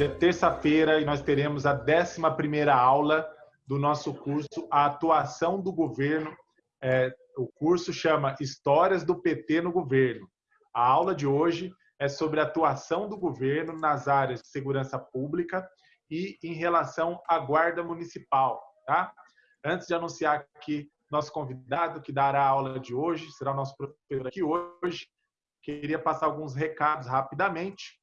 Hoje é terça-feira e nós teremos a 11 aula do nosso curso A Atuação do Governo. É, o curso chama Histórias do PT no Governo. A aula de hoje é sobre a atuação do governo nas áreas de segurança pública e em relação à Guarda Municipal. Tá? Antes de anunciar aqui nosso convidado que dará a aula de hoje, será o nosso professor aqui hoje, queria passar alguns recados rapidamente.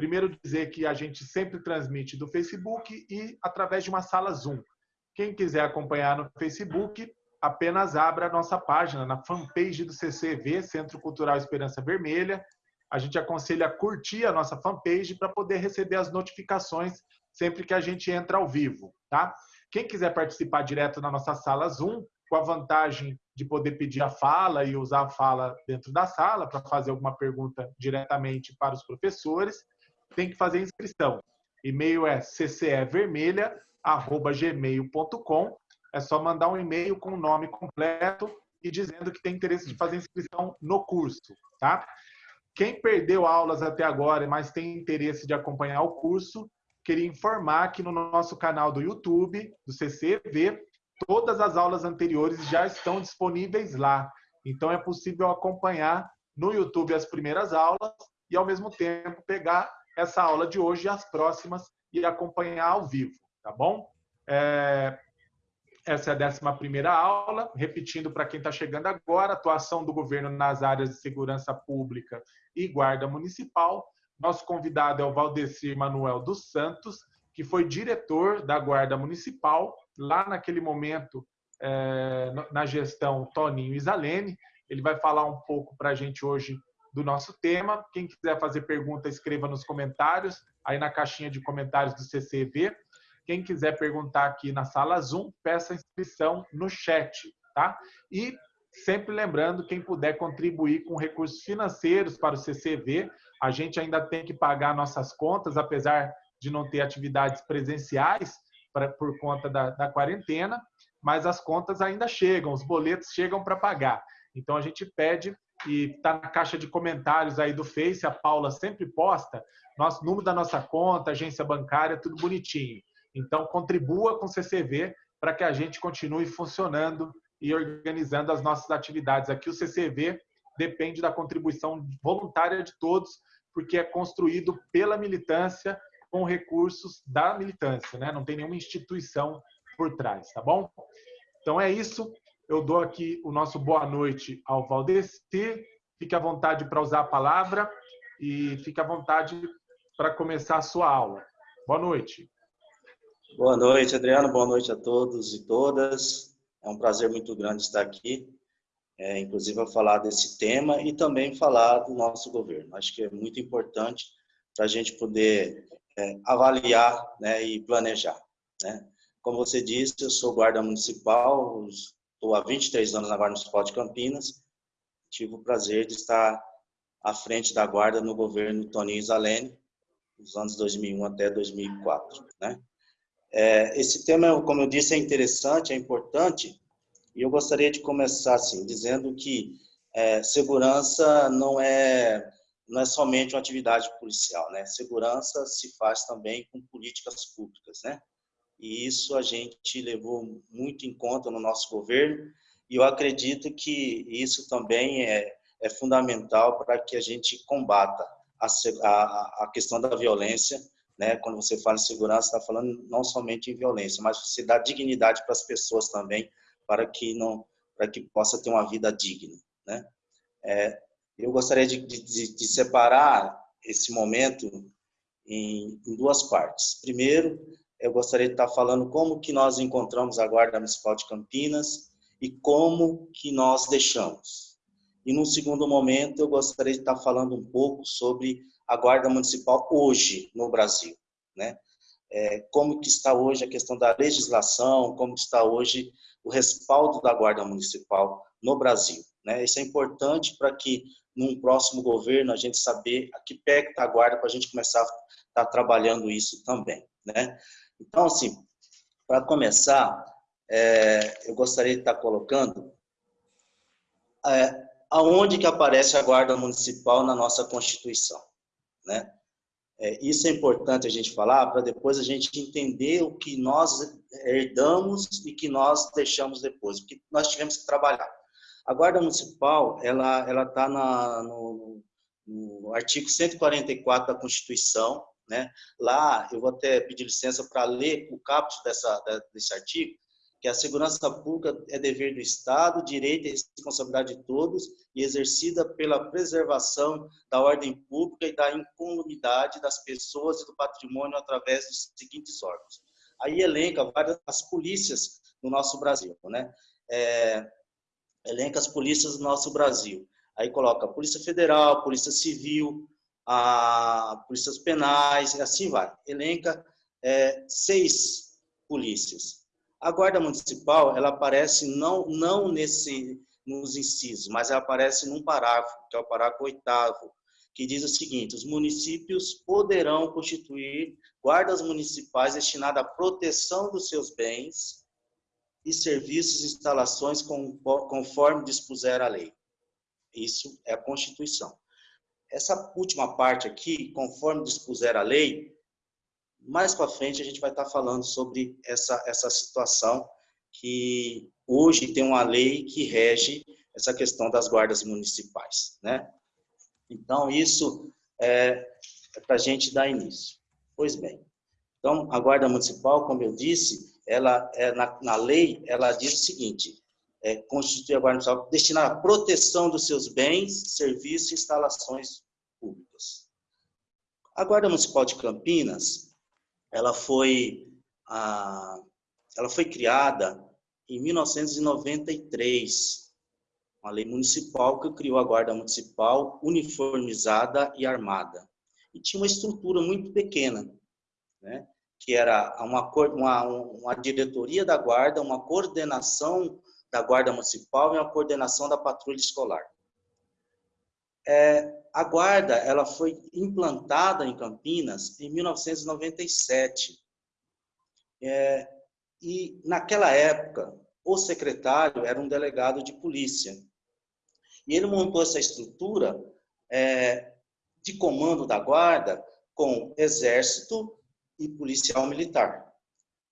Primeiro, dizer que a gente sempre transmite do Facebook e através de uma sala Zoom. Quem quiser acompanhar no Facebook, apenas abra a nossa página na fanpage do CCV, Centro Cultural Esperança Vermelha. A gente aconselha a curtir a nossa fanpage para poder receber as notificações sempre que a gente entra ao vivo, tá? Quem quiser participar direto na nossa sala Zoom, com a vantagem de poder pedir a fala e usar a fala dentro da sala para fazer alguma pergunta diretamente para os professores, tem que fazer inscrição. E-mail é ccevermelha@gmail.com. É só mandar um e-mail com o nome completo e dizendo que tem interesse de fazer inscrição no curso, tá? Quem perdeu aulas até agora, mas tem interesse de acompanhar o curso, queria informar que no nosso canal do YouTube, do CCV, todas as aulas anteriores já estão disponíveis lá. Então é possível acompanhar no YouTube as primeiras aulas e ao mesmo tempo pegar essa aula de hoje e as próximas e acompanhar ao vivo, tá bom? É... Essa é a 11 aula. Repetindo para quem está chegando agora, atuação do governo nas áreas de segurança pública e guarda municipal. Nosso convidado é o Valdecir Manuel dos Santos, que foi diretor da Guarda Municipal, lá naquele momento, é, na gestão Toninho Isalene. Ele vai falar um pouco para a gente hoje do nosso tema. Quem quiser fazer pergunta, escreva nos comentários, aí na caixinha de comentários do CCV. Quem quiser perguntar aqui na sala Zoom, peça inscrição no chat, tá? E sempre lembrando, quem puder contribuir com recursos financeiros para o CCV, a gente ainda tem que pagar nossas contas, apesar de não ter atividades presenciais pra, por conta da, da quarentena, mas as contas ainda chegam, os boletos chegam para pagar. Então a gente pede e está na caixa de comentários aí do Face, a Paula sempre posta, nosso número da nossa conta, agência bancária, tudo bonitinho. Então contribua com o CCV para que a gente continue funcionando e organizando as nossas atividades. Aqui o CCV depende da contribuição voluntária de todos, porque é construído pela militância com recursos da militância, né? Não tem nenhuma instituição por trás, tá bom? Então é isso. Eu dou aqui o nosso boa noite ao Valdecir. Fique à vontade para usar a palavra e fique à vontade para começar a sua aula. Boa noite. Boa noite, Adriano. Boa noite a todos e todas. É um prazer muito grande estar aqui, é, inclusive a falar desse tema e também falar do nosso governo. Acho que é muito importante para a gente poder é, avaliar né, e planejar. Né? Como você disse, eu sou guarda municipal, estou há 23 anos na Guarda Municipal de Campinas. Tive o prazer de estar à frente da guarda no governo Toninho Zalene, dos anos 2001 até 2004. Né? É, esse tema, como eu disse, é interessante, é importante, e eu gostaria de começar assim, dizendo que é, segurança não é não é somente uma atividade policial, né? Segurança se faz também com políticas públicas, né? E isso a gente levou muito em conta no nosso governo, e eu acredito que isso também é, é fundamental para que a gente combata a, a, a questão da violência, né? quando você fala em segurança, está falando não somente em violência, mas você dá dignidade para as pessoas também, para que não para que possa ter uma vida digna. Né? É, eu gostaria de, de, de separar esse momento em, em duas partes. Primeiro, eu gostaria de estar falando como que nós encontramos a Guarda Municipal de Campinas e como que nós deixamos. E no segundo momento, eu gostaria de estar falando um pouco sobre a Guarda Municipal hoje no Brasil, né? É, como que está hoje a questão da legislação, como está hoje o respaldo da Guarda Municipal no Brasil. Né? Isso é importante para que, num próximo governo, a gente saber a que pé está a Guarda para a gente começar a estar tá trabalhando isso também. Né? Então, assim, para começar, é, eu gostaria de estar colocando é, aonde que aparece a Guarda Municipal na nossa Constituição. Né? É, isso é importante a gente falar para depois a gente entender o que nós herdamos e que nós deixamos depois, o que nós tivemos que trabalhar. A Guarda Municipal, ela ela está no, no artigo 144 da Constituição, né? Lá, eu vou até pedir licença para ler o caput dessa, desse artigo, que a segurança pública é dever do Estado, direito e responsabilidade de todos e exercida pela preservação da ordem pública e da incolumidade das pessoas e do patrimônio através dos seguintes órgãos. Aí elenca várias as polícias no nosso Brasil, né? É, elenca as polícias do nosso Brasil. Aí coloca Polícia Federal, Polícia Civil, a polícias penais, e assim vai. Elenca é, seis polícias. A Guarda Municipal, ela aparece não, não nesse, nos incisos, mas ela aparece num parágrafo, que é o parágrafo oitavo, que diz o seguinte, os municípios poderão constituir guardas municipais destinadas à proteção dos seus bens e serviços e instalações conforme dispuser a lei. Isso é a Constituição. Essa última parte aqui, conforme dispuser a lei, mais para frente a gente vai estar tá falando sobre essa, essa situação que hoje tem uma lei que rege essa questão das guardas municipais, né? Então, isso é, é para a gente dar início. Pois bem, então, a guarda municipal, como eu disse, ela é, na, na lei, ela diz o seguinte, é, a guarda municipal destinada à proteção dos seus bens, serviços e instalações públicas. A guarda municipal de Campinas, ela foi, a, ela foi criada em 1993, uma lei municipal que criou a Guarda Municipal uniformizada e armada. E tinha uma estrutura muito pequena, né? que era uma, uma, uma diretoria da guarda, uma coordenação da guarda municipal e uma coordenação da patrulha escolar. É, a guarda ela foi implantada em Campinas em 1997. É, e naquela época, o secretário era um delegado de polícia. E ele montou essa estrutura é, de comando da guarda com exército e policial militar.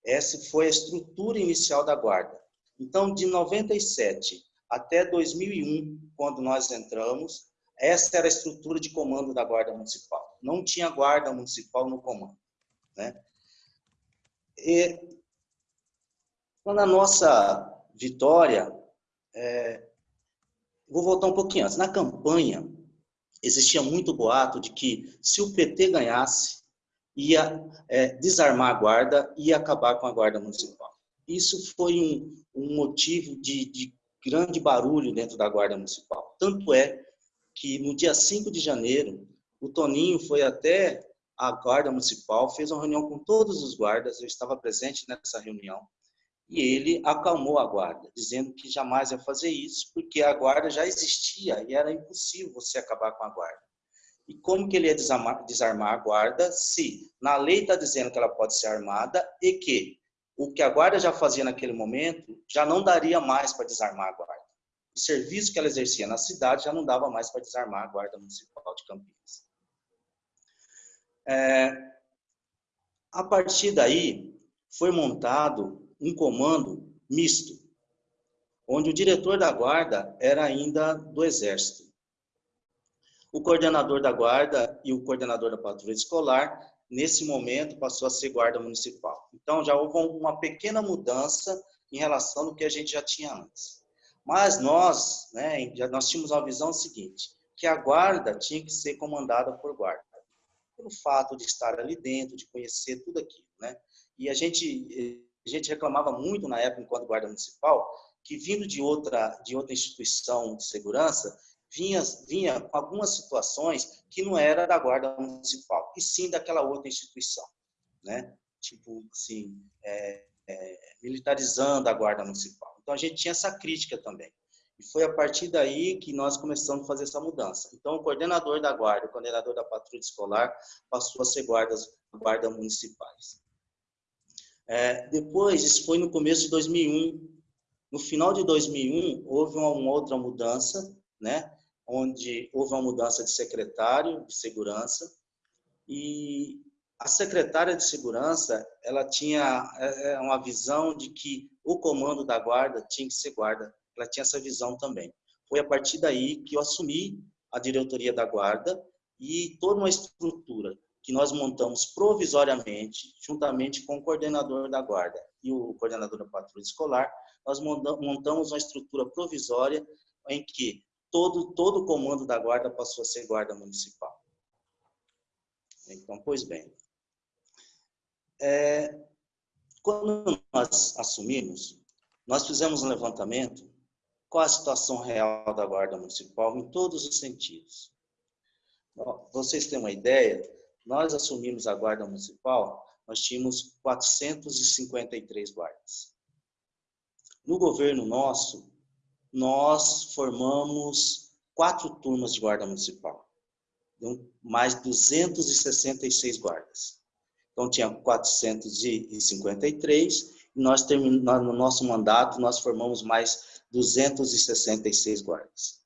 Essa foi a estrutura inicial da guarda. Então, de 97 até 2001, quando nós entramos, essa era a estrutura de comando da Guarda Municipal. Não tinha Guarda Municipal no comando. Né? E, a nossa vitória, é, vou voltar um pouquinho antes, na campanha, existia muito boato de que se o PT ganhasse, ia é, desarmar a guarda e acabar com a guarda municipal. Isso foi um, um motivo de, de, grande barulho dentro da guarda municipal. Tanto é que no dia 5 de janeiro, o Toninho foi até a guarda municipal, fez uma reunião com todos os guardas, eu estava presente nessa reunião, e ele acalmou a guarda, dizendo que jamais ia fazer isso, porque a guarda já existia e era impossível você acabar com a guarda. E como que ele ia desarmar, desarmar a guarda se na lei está dizendo que ela pode ser armada e que o que a guarda já fazia naquele momento já não daria mais para desarmar a guarda o serviço que ela exercia na cidade já não dava mais para desarmar a Guarda Municipal de Campinas. É, a partir daí, foi montado um comando misto, onde o diretor da guarda era ainda do Exército. O coordenador da guarda e o coordenador da patrulha escolar, nesse momento, passou a ser guarda municipal. Então, já houve uma pequena mudança em relação ao que a gente já tinha antes. Mas nós, né, nós tínhamos uma visão seguinte, que a guarda tinha que ser comandada por guarda, pelo fato de estar ali dentro, de conhecer tudo aquilo, né? E a gente a gente reclamava muito na época enquanto guarda municipal que vindo de outra de outra instituição de segurança vinha vinha algumas situações que não era da guarda municipal e sim daquela outra instituição, né? Tipo assim, é, é, militarizando a guarda municipal. Então, a gente tinha essa crítica também. E foi a partir daí que nós começamos a fazer essa mudança. Então, o coordenador da guarda, o coordenador da patrulha escolar, passou a ser guardas, guarda municipais. É, depois, isso foi no começo de 2001. No final de 2001, houve uma, uma outra mudança, né? Onde houve uma mudança de secretário de segurança, E a secretária de segurança, ela tinha é, é, uma visão de que o comando da guarda tinha que ser guarda. Ela tinha essa visão também. Foi a partir daí que eu assumi a diretoria da guarda e toda uma estrutura que nós montamos provisoriamente, juntamente com o coordenador da guarda e o coordenador da patrulha escolar, nós montamos uma estrutura provisória em que todo, todo o comando da guarda passou a ser guarda municipal. Então, pois bem, é, quando nós assumimos, nós fizemos um levantamento qual a situação real da guarda municipal em todos os sentidos. Vocês têm uma ideia, nós assumimos a guarda municipal, nós tínhamos 453 guardas. No governo nosso, nós formamos quatro turmas de guarda municipal, mais 266 guardas. Então, tinha 453, e nós no nosso mandato, nós formamos mais 266 guardas.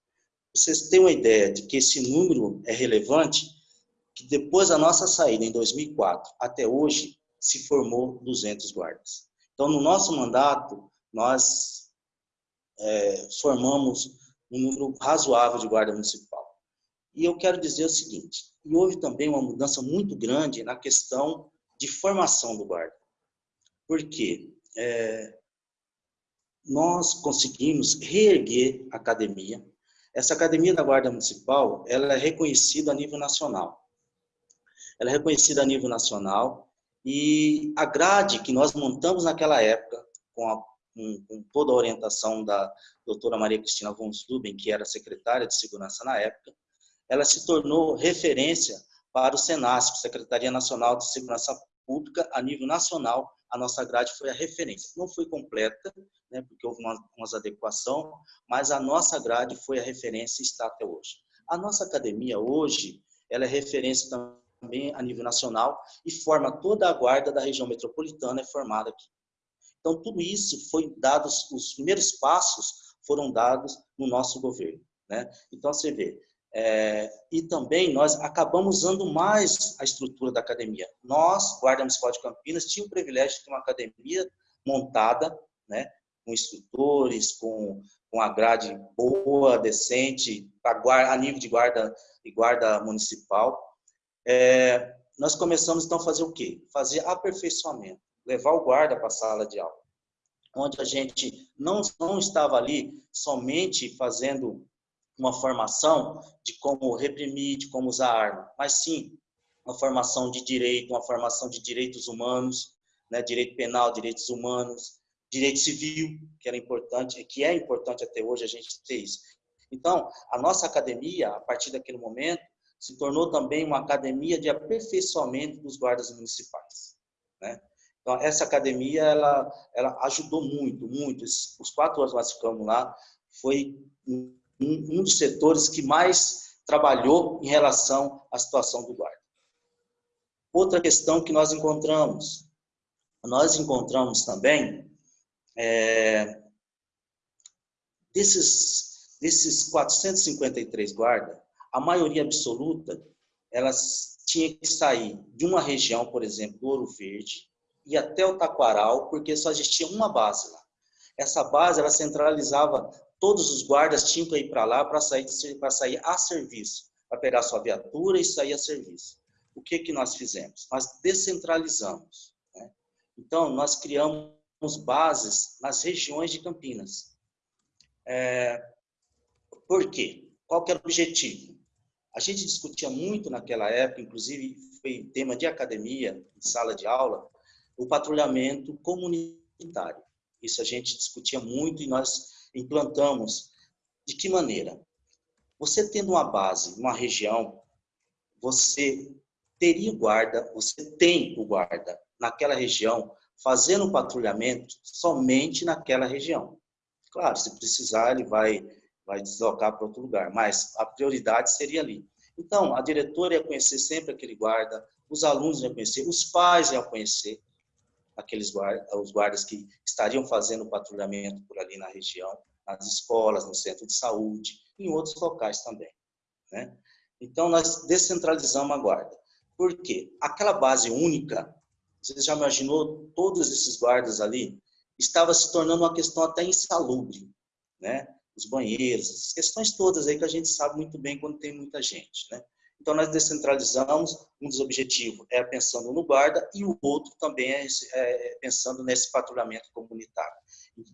Vocês têm uma ideia de que esse número é relevante? Que depois da nossa saída, em 2004, até hoje, se formou 200 guardas. Então, no nosso mandato, nós é, formamos um número razoável de guarda municipal. E eu quero dizer o seguinte, e houve também uma mudança muito grande na questão de formação do guarda. Por quê? É, nós conseguimos reerguer a academia. Essa academia da Guarda Municipal, ela é reconhecida a nível nacional. Ela é reconhecida a nível nacional e a grade que nós montamos naquela época, com a com, com toda a orientação da doutora Maria Cristina von Zuben, que era secretária de segurança na época, ela se tornou referência para o SENASP, Secretaria Nacional de Segurança Pública, a nível nacional, a nossa grade foi a referência. Não foi completa, né, porque houve uma, umas adequação, mas a nossa grade foi a referência e está até hoje. A nossa academia hoje, ela é referência também a nível nacional e forma toda a guarda da região metropolitana, é formada aqui. Então, tudo isso foi dado, os primeiros passos foram dados no nosso governo. Né? Então, você vê, é, e também nós acabamos usando mais a estrutura da academia. Nós, Guarda Municipal de Campinas, tínhamos o privilégio de ter uma academia montada, né, com instrutores, com, com a grade boa, decente, a, a nível de guarda e guarda municipal. É, nós começamos então a fazer o quê? Fazer aperfeiçoamento levar o guarda para a sala de aula, onde a gente não, não estava ali somente fazendo uma formação de como reprimir, de como usar arma, mas sim uma formação de direito, uma formação de direitos humanos, né, direito penal, direitos humanos, direito civil, que era importante, que é importante até hoje a gente ter isso. Então, a nossa academia, a partir daquele momento, se tornou também uma academia de aperfeiçoamento dos guardas municipais. Né? Então, essa academia, ela, ela ajudou muito, muito. Os quatro anos que nós ficamos lá, foi um, um dos setores que mais trabalhou em relação à situação do guarda. Outra questão que nós encontramos, nós encontramos também, é, desses, desses 453 guardas, a maioria absoluta, elas tinha que sair de uma região, por exemplo, Ouro Verde, e até o Taquaral, porque só existia uma base lá. Essa base, ela centralizava, todos os guardas tinham que ir para lá para sair, sair a serviço, para pegar sua viatura e sair a serviço. O que, que nós fizemos? Nós descentralizamos. Né? Então, nós criamos bases nas regiões de Campinas. É, por quê? Qual que era o objetivo? A gente discutia muito naquela época, inclusive foi tema de academia, em sala de aula, o patrulhamento comunitário. Isso a gente discutia muito e nós implantamos. De que maneira? Você tendo uma base, uma região, você teria guarda, você tem o guarda naquela região, fazendo o patrulhamento somente naquela região. Claro, se precisar, ele vai, vai deslocar para outro lugar, mas a prioridade seria ali. Então, a diretora ia conhecer sempre aquele guarda, os alunos iam conhecer, os pais iam conhecer, aqueles guardas, os guardas que estariam fazendo patrulhamento por ali na região, nas escolas, no centro de saúde, em outros locais também. Né? Então, nós descentralizamos a guarda. Por quê? Aquela base única, você já imaginou todos esses guardas ali? Estava se tornando uma questão até insalubre, né? Os banheiros, as questões todas aí que a gente sabe muito bem quando tem muita gente, né? Então, nós descentralizamos, um dos objetivos é pensando no guarda e o outro também é, é pensando nesse patrulhamento comunitário.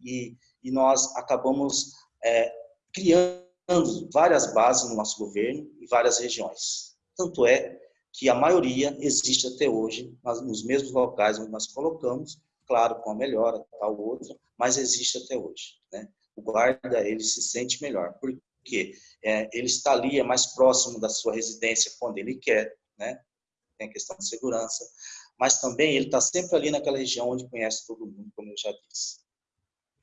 E, e nós acabamos é, criando várias bases no nosso governo e várias regiões. Tanto é que a maioria existe até hoje nos mesmos locais onde nós colocamos, claro, com a melhora, tal outra, mas existe até hoje. Né? O guarda, ele se sente melhor. Por porque é, ele está ali, é mais próximo da sua residência quando ele quer, né? tem a questão de segurança, mas também ele está sempre ali naquela região onde conhece todo mundo, como eu já disse.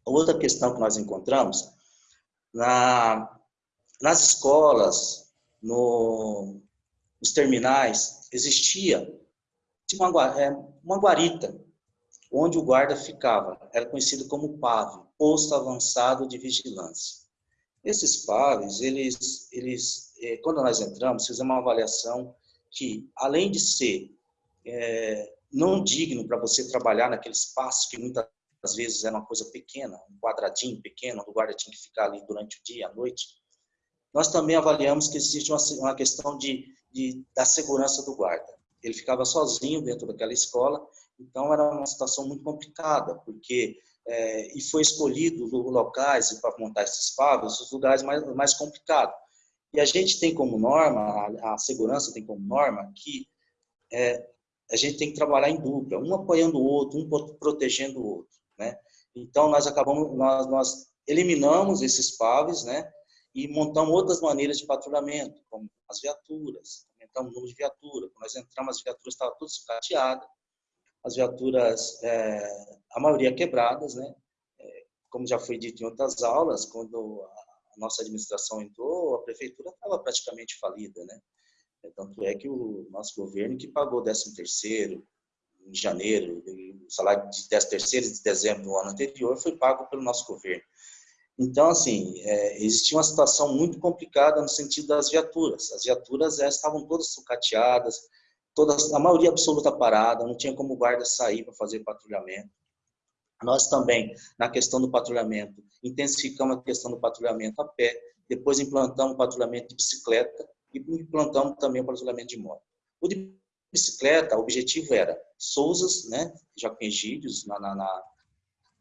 Outra questão que nós encontramos, na, nas escolas, no, nos terminais, existia uma, é, uma guarita, onde o guarda ficava, era conhecido como PAV, Posto Avançado de Vigilância. Esses pares, eles, eles, é, quando nós entramos, fizemos uma avaliação que, além de ser é, não digno para você trabalhar naquele espaço que muitas vezes era uma coisa pequena, um quadradinho pequeno, o guarda tinha que ficar ali durante o dia, à noite, nós também avaliamos que existe uma, uma questão de, de, da segurança do guarda. Ele ficava sozinho dentro daquela escola, então era uma situação muito complicada, porque é, e foi escolhido locais para montar esses pagos, os lugares mais, mais complicados. E a gente tem como norma, a, a segurança tem como norma, que é, a gente tem que trabalhar em dupla, um apoiando o outro, um protegendo o outro, né? Então, nós acabamos, nós, nós eliminamos esses paves, né? E montamos outras maneiras de patrulhamento, como as viaturas, aumentamos o número de viaturas. Quando nós entramos, as viaturas estavam todas sucateadas, as viaturas, é, a maioria quebradas, né? É, como já foi dito em outras aulas, quando a nossa administração entrou, a prefeitura estava praticamente falida, né? É, tanto é que o nosso governo que pagou 13 terceiro em janeiro, o salário de 13 terceiro de dezembro do ano anterior foi pago pelo nosso governo. Então, assim, é, existia uma situação muito complicada no sentido das viaturas. As viaturas é, estavam todas sucateadas, todas, a maioria absoluta parada, não tinha como guarda sair para fazer patrulhamento. Nós também, na questão do patrulhamento, intensificamos a questão do patrulhamento a pé, depois implantamos o patrulhamento de bicicleta e implantamos também o patrulhamento de moto. O de bicicleta, o objetivo era Souzas, né, Jaquengídeos, na, na, na,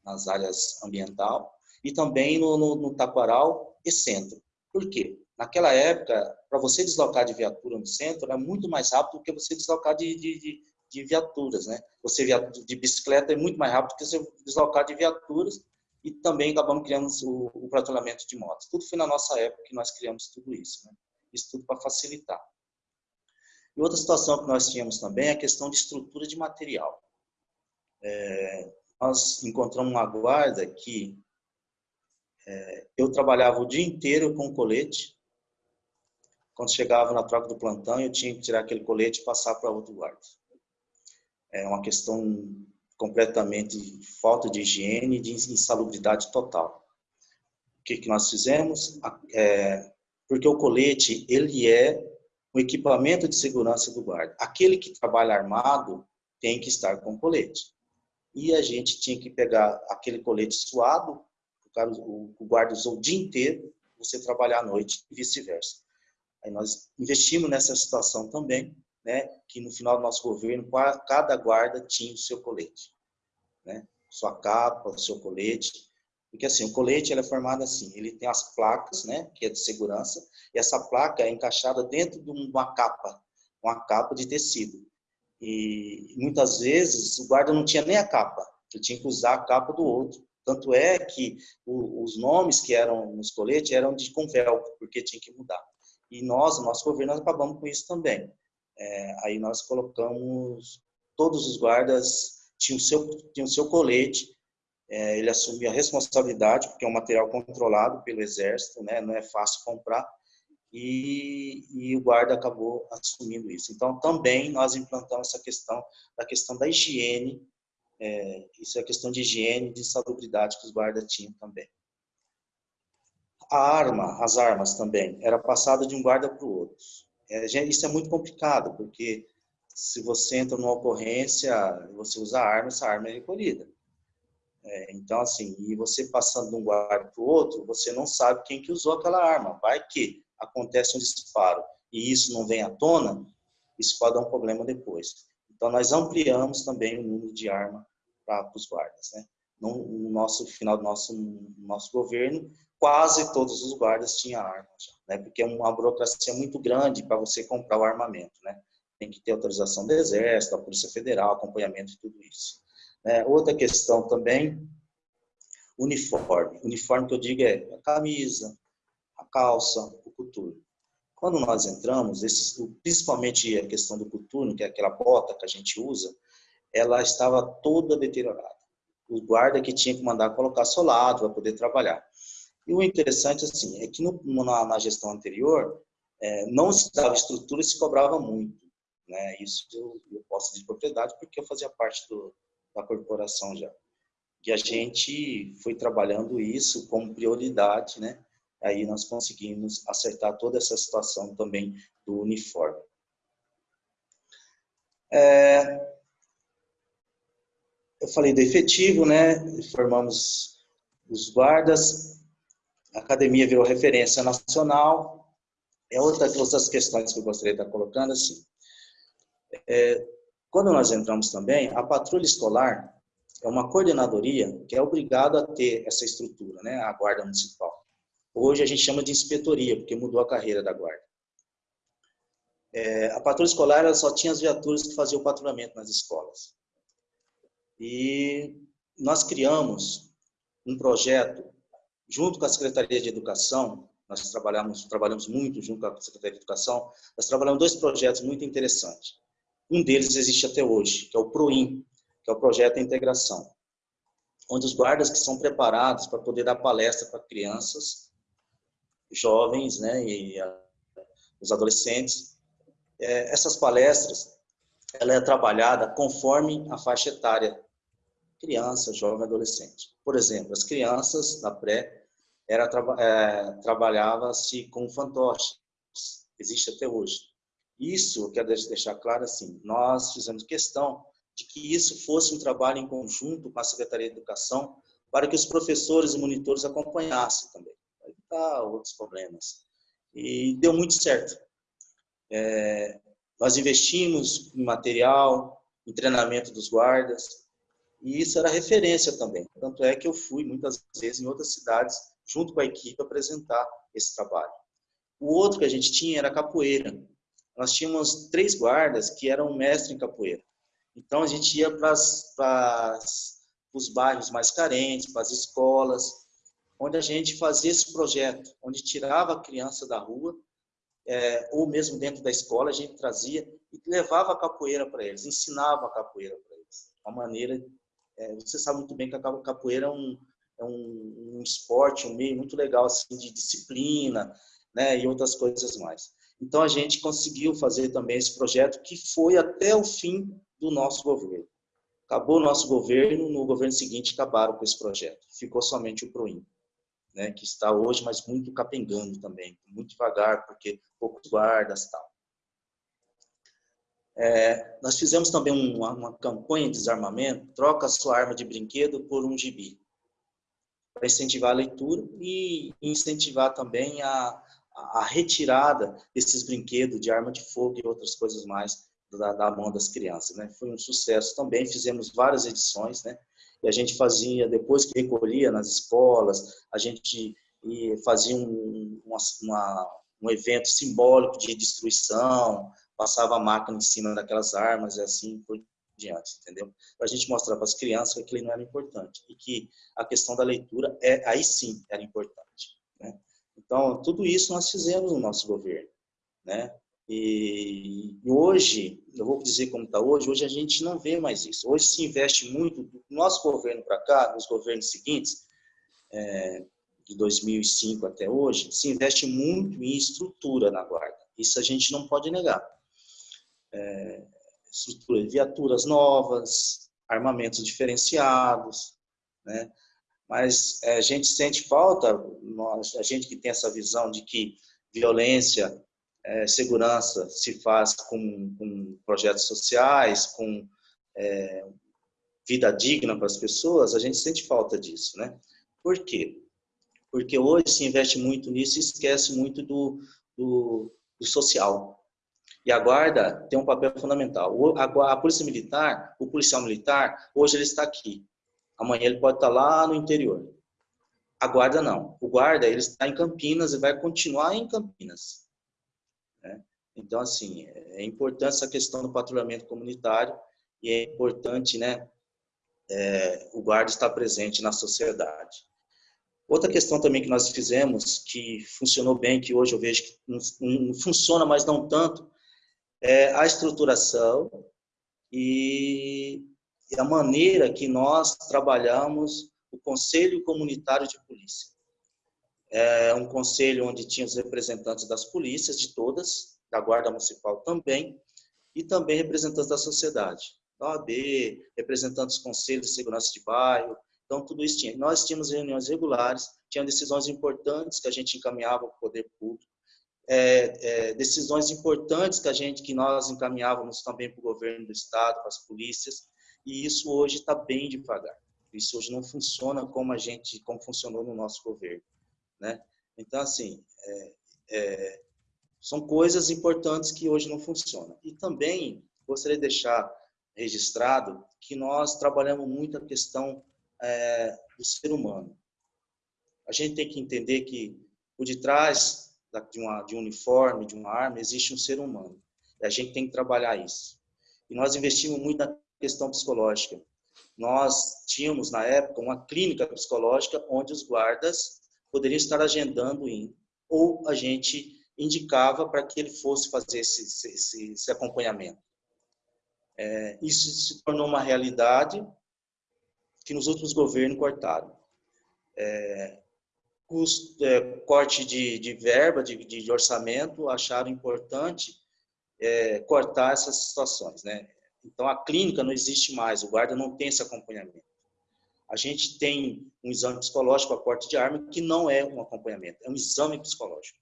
nas áreas ambiental, e também no, no, no Taquaral e Centro. Por quê? Naquela época, para você deslocar de viatura no centro, era muito mais rápido do que você deslocar de, de, de, de viaturas, né? Você de bicicleta é muito mais rápido do que você deslocar de viaturas e também acabamos criando o, o patrulhamento de motos. Tudo foi na nossa época que nós criamos tudo isso, né? Isso tudo para facilitar. E outra situação que nós tínhamos também é a questão de estrutura de material. É, nós encontramos uma guarda que é, eu trabalhava o dia inteiro com colete, quando chegava na troca do plantão, eu tinha que tirar aquele colete e passar para outro guarda. É uma questão completamente falta de higiene e de insalubridade total. O que, que nós fizemos? É, porque o colete, ele é o equipamento de segurança do guarda. Aquele que trabalha armado tem que estar com colete. E a gente tinha que pegar aquele colete suado, o guarda usou o dia inteiro, você trabalhar à noite e vice-versa. Aí nós investimos nessa situação também, né, que no final do nosso governo, cada guarda tinha o seu colete, né, sua capa, o seu colete, porque assim, o colete ele é formado assim, ele tem as placas, né, que é de segurança, e essa placa é encaixada dentro de uma capa, uma capa de tecido. E muitas vezes o guarda não tinha nem a capa, ele tinha que usar a capa do outro. Tanto é que os nomes que eram nos coletes eram de com porque tinha que mudar. E nós, o nosso governo, nós acabamos com isso também. É, aí nós colocamos, todos os guardas tinham seu, tinham seu colete, é, ele assumia a responsabilidade, porque é um material controlado pelo Exército, né, não é fácil comprar, e, e, o guarda acabou assumindo isso. Então, também nós implantamos essa questão da questão da higiene, é, isso é questão de higiene de salubridade que os guardas tinham também. A arma, as armas também, era passada de um guarda para o outro. É, isso é muito complicado, porque se você entra numa ocorrência, você usa arma, essa arma é recolhida. É, então, assim, e você passando de um guarda para o outro, você não sabe quem que usou aquela arma. Vai que acontece um disparo e isso não vem à tona, isso pode dar um problema depois. Então, nós ampliamos também o número de arma para os guardas. Né? No, no, nosso final do nosso, nosso governo, quase todos os guardas tinham arma, já, né? porque é uma burocracia muito grande para você comprar o armamento. Né? Tem que ter autorização do Exército, da Polícia Federal, acompanhamento e tudo isso. É, outra questão também, uniforme. Uniforme que eu digo é a camisa, a calça, o coturno. Quando nós entramos, esses, principalmente a questão do coturno, que é aquela bota que a gente usa, ela estava toda deteriorada. O guarda que tinha que mandar colocar solado para poder trabalhar. E o interessante assim é que no, na, na, gestão anterior é, não se dava estrutura e se cobrava muito. Né? Isso eu, eu posso dizer de propriedade porque eu fazia parte do, da corporação já. E a gente foi trabalhando isso como prioridade, né? Aí nós conseguimos acertar toda essa situação também do uniforme. É, eu falei do efetivo, né? Formamos os guardas, a academia virou referência nacional. É outra das questões que eu gostaria de estar colocando assim. É, quando nós entramos também, a patrulha escolar é uma coordenadoria que é obrigada a ter essa estrutura, né, a guarda municipal. Hoje a gente chama de inspetoria, porque mudou a carreira da guarda. É, a patrulha escolar só tinha as viaturas que faziam o patrulhamento nas escolas. E nós criamos um projeto junto com a Secretaria de Educação, nós trabalhamos, trabalhamos muito junto com a Secretaria de Educação, nós trabalhamos dois projetos muito interessantes. Um deles existe até hoje, que é o PROIN, que é o Projeto de Integração, onde os guardas que são preparados para poder dar palestra para crianças, jovens né, e a, os adolescentes, é, essas palestras, ela é trabalhada conforme a faixa etária, criança, jovem, adolescente. Por exemplo, as crianças da pré, era, é, trabalhava-se com fantoches, existe até hoje. Isso, eu quero deixar claro assim, nós fizemos questão de que isso fosse um trabalho em conjunto com a Secretaria de Educação para que os professores e monitores acompanhassem também, para evitar outros problemas. E deu muito certo. É, nós investimos em material, em treinamento dos guardas, e isso era referência também. Tanto é que eu fui muitas vezes em outras cidades, junto com a equipe, apresentar esse trabalho. O outro que a gente tinha era capoeira nós tínhamos três guardas que eram mestres em capoeira. Então a gente ia para os bairros mais carentes, para as escolas, onde a gente fazia esse projeto, onde tirava a criança da rua, é, ou mesmo dentro da escola, a gente trazia e levava a capoeira para eles, ensinava a capoeira para eles. Uma maneira, é, você sabe muito bem que a capoeira é um, é um, um esporte, um meio muito legal assim, de disciplina, né, e outras coisas mais. Então, a gente conseguiu fazer também esse projeto que foi até o fim do nosso governo. Acabou o nosso governo, no governo seguinte acabaram com esse projeto. Ficou somente o PROIN, né, que está hoje, mas muito capengando também, muito devagar, porque poucos guardas tal. É, nós fizemos também uma, uma, campanha de desarmamento, troca sua arma de brinquedo por um gibi, para incentivar a leitura e incentivar também a, a retirada desses brinquedos de arma de fogo e outras coisas mais da, da, mão das crianças, né? Foi um sucesso também, fizemos várias edições, né? E a gente fazia, depois que recolhia nas escolas, a gente fazia um, uma, um evento simbólico de destruição, passava a máquina em cima daquelas armas e assim por diante, entendeu? Para a gente mostrar para as crianças que aquilo não era importante e que a questão da leitura, é aí sim era importante, né? Então, tudo isso nós fizemos no nosso governo, né? E, hoje, eu vou dizer como está hoje, hoje a gente não vê mais isso. Hoje se investe muito, do nosso governo para cá, nos governos seguintes, é, de 2005 até hoje, se investe muito em estrutura na guarda. Isso a gente não pode negar. É, estrutura, viaturas novas, armamentos diferenciados, né? mas é, a gente sente falta, nós, a gente que tem essa visão de que violência é, segurança se faz com, com projetos sociais, com é, vida digna para as pessoas, a gente sente falta disso, né? Por quê? Porque hoje se investe muito nisso e esquece muito do, do, do social. E a guarda tem um papel fundamental. A, a polícia militar, o policial militar, hoje ele está aqui. Amanhã ele pode estar lá no interior. A guarda não. O guarda ele está em Campinas e vai continuar em Campinas. Né? Então, assim, é importante essa questão do patrulhamento comunitário e é importante, né, é, o guarda estar presente na sociedade. Outra questão também que nós fizemos, que funcionou bem, que hoje eu vejo que não, não funciona, mas não tanto, é a estruturação e, a maneira que nós trabalhamos o Conselho Comunitário de Polícia. É um conselho onde tinha os representantes das polícias, de todas, da Guarda Municipal também, e também representantes da sociedade, da OAB, representantes dos conselhos de segurança de bairro, então tudo isso tinha. Nós tínhamos reuniões regulares, tinha decisões importantes que a gente encaminhava para o poder público, é, é, decisões importantes que a gente, que nós encaminhávamos também para o governo do estado, para as polícias, e isso hoje está bem devagar. Isso hoje não funciona como a gente, como funcionou no nosso governo, né? Então, assim, é, é, são coisas importantes que hoje não funcionam. E também gostaria de deixar registrado que nós trabalhamos muito a questão é, do ser humano. A gente tem que entender que por detrás de, uma, de um uniforme, de uma arma, existe um ser humano. E a gente tem que trabalhar isso. E nós investimos muito na questão psicológica. Nós tínhamos, na época, uma clínica psicológica onde os guardas poderiam estar agendando em, ou a gente indicava para que ele fosse fazer esse, esse, esse acompanhamento. É, isso se tornou uma realidade que nos últimos governos cortaram. É, custo, é, corte de, de verba, de, de, orçamento, acharam importante é, cortar essas situações. Né? Então, a clínica não existe mais, o guarda não tem esse acompanhamento. A gente tem um exame psicológico a porte de arma que não é um acompanhamento, é um exame psicológico.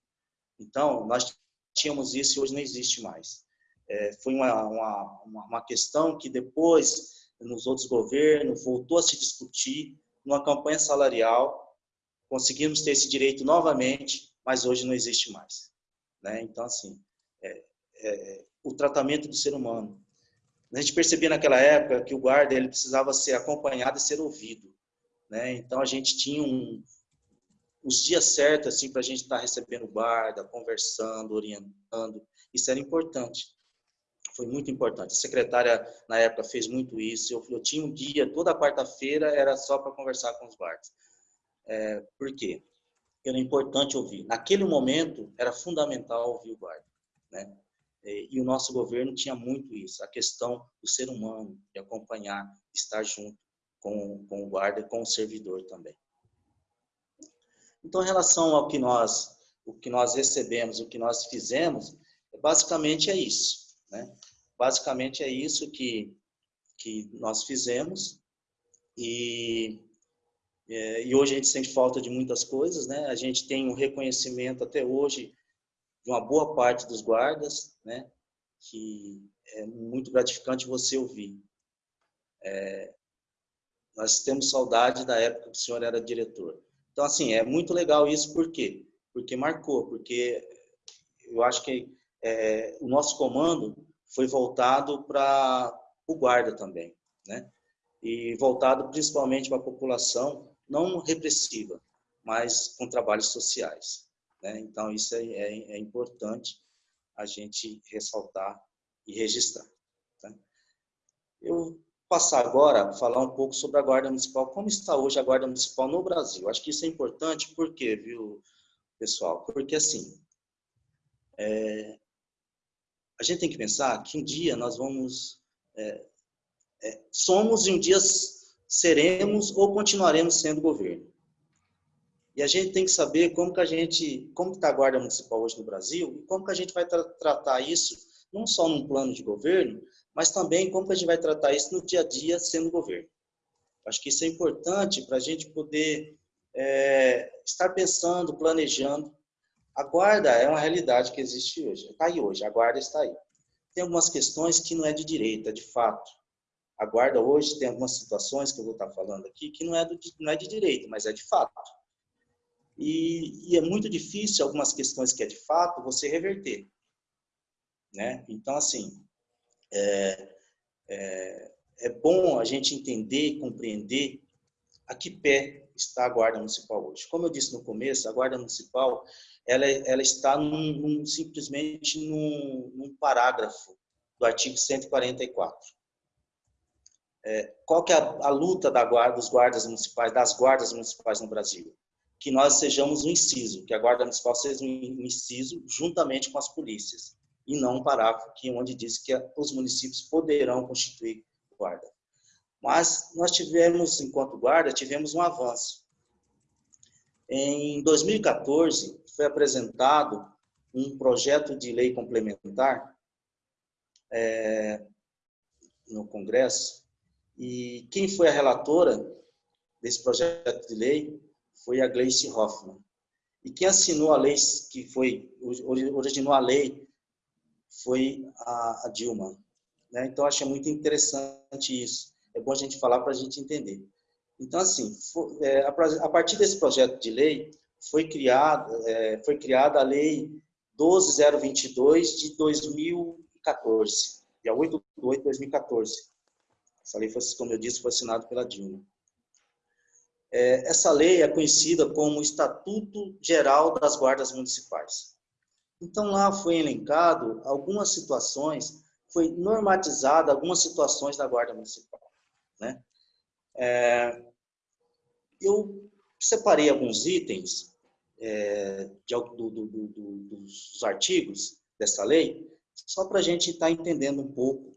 Então, nós tínhamos isso e hoje não existe mais. É, foi uma, uma, uma questão que depois, nos outros governos, voltou a se discutir numa campanha salarial, conseguimos ter esse direito novamente, mas hoje não existe mais. Né? Então, assim, é, é, o tratamento do ser humano, a gente percebia naquela época que o guarda ele precisava ser acompanhado e ser ouvido, né? Então a gente tinha um, os dias certos assim para a gente estar tá recebendo o guarda, conversando, orientando. Isso era importante. Foi muito importante. A secretária na época fez muito isso. Eu, eu tinha um dia toda quarta-feira era só para conversar com os guardas. É, por quê? Era importante ouvir. Naquele momento era fundamental ouvir o guarda, né? É, e o nosso governo tinha muito isso, a questão do ser humano, de acompanhar, estar junto com, com o guarda e com o servidor também. Então, em relação ao que nós, o que nós recebemos, o que nós fizemos, basicamente é isso. Né? Basicamente é isso que, que nós fizemos e, é, e hoje a gente sente falta de muitas coisas. Né? A gente tem um reconhecimento até hoje de uma boa parte dos guardas, né? Que é muito gratificante você ouvir. É, nós temos saudade da época que o senhor era diretor. Então, assim, é muito legal isso, por quê? Porque marcou, porque eu acho que é, o nosso comando foi voltado para o guarda também, né? E voltado principalmente para a população não repressiva, mas com trabalhos sociais. Né? Então, isso é, é, é, importante a gente ressaltar e registrar. Tá? Eu passar agora a falar um pouco sobre a Guarda Municipal, como está hoje a Guarda Municipal no Brasil. Acho que isso é importante, por quê, viu, pessoal? Porque, assim, é, a gente tem que pensar que um dia nós vamos... É, é, somos e um dia seremos ou continuaremos sendo governo. E a gente tem que saber como que a gente, como está a guarda municipal hoje no Brasil e como que a gente vai tra tratar isso, não só num plano de governo, mas também como que a gente vai tratar isso no dia a dia sendo governo. Acho que isso é importante para a gente poder é, estar pensando, planejando, A guarda é uma realidade que existe hoje, está aí hoje, a guarda está aí. Tem algumas questões que não é de direito, é de fato. A guarda hoje tem algumas situações que eu vou estar falando aqui que não é, do, não é de direito, mas é de fato. E, e, é muito difícil algumas questões que é de fato você reverter. Né? Então, assim, é, é, é bom a gente entender e compreender a que pé está a Guarda Municipal hoje. Como eu disse no começo, a Guarda Municipal ela, ela está num, num, simplesmente num, num, parágrafo do artigo 144. É, qual que é a, a luta da guarda, dos guardas municipais, das guardas municipais no Brasil? Que nós sejamos um inciso, que a Guarda Municipal seja um inciso juntamente com as polícias, e não um parágrafo que, onde diz que os municípios poderão constituir guarda. Mas nós tivemos, enquanto guarda, tivemos um avanço. Em 2014, foi apresentado um projeto de lei complementar é, no Congresso, e quem foi a relatora desse projeto de lei foi a Gleice Hoffmann. E quem assinou a lei, que foi, originou a lei, foi a, Dilma. Né? Então, achei muito interessante isso é bom a gente falar para a gente entender. Então, assim, é, a partir desse projeto de lei, foi criada, é, foi criada a Lei 12022 de 2014, dia 8 de 8 de 2014. Essa lei, foi, como eu disse, foi assinada pela Dilma. É, essa lei é conhecida como Estatuto Geral das Guardas Municipais. Então, lá foi elencado algumas situações, foi normatizada algumas situações da Guarda Municipal. Né? É, eu separei alguns itens é, de, do, do, do, dos artigos dessa lei, só para a gente estar tá entendendo um pouco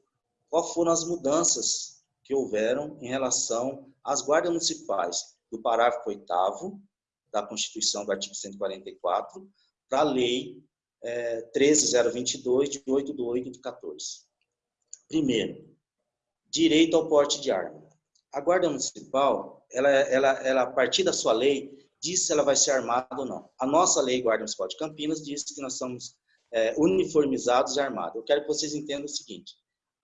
quais foram as mudanças que houveram em relação às guardas municipais, do parágrafo 8 da Constituição, do artigo 144, para a Lei é, 13022, de 8 de 8 de 14. Primeiro, direito ao porte de arma. A Guarda Municipal, ela, ela, ela, a partir da sua lei, diz se ela vai ser armada ou não. A nossa lei Guarda Municipal de Campinas diz que nós somos é, uniformizados e armados. Eu quero que vocês entendam o seguinte,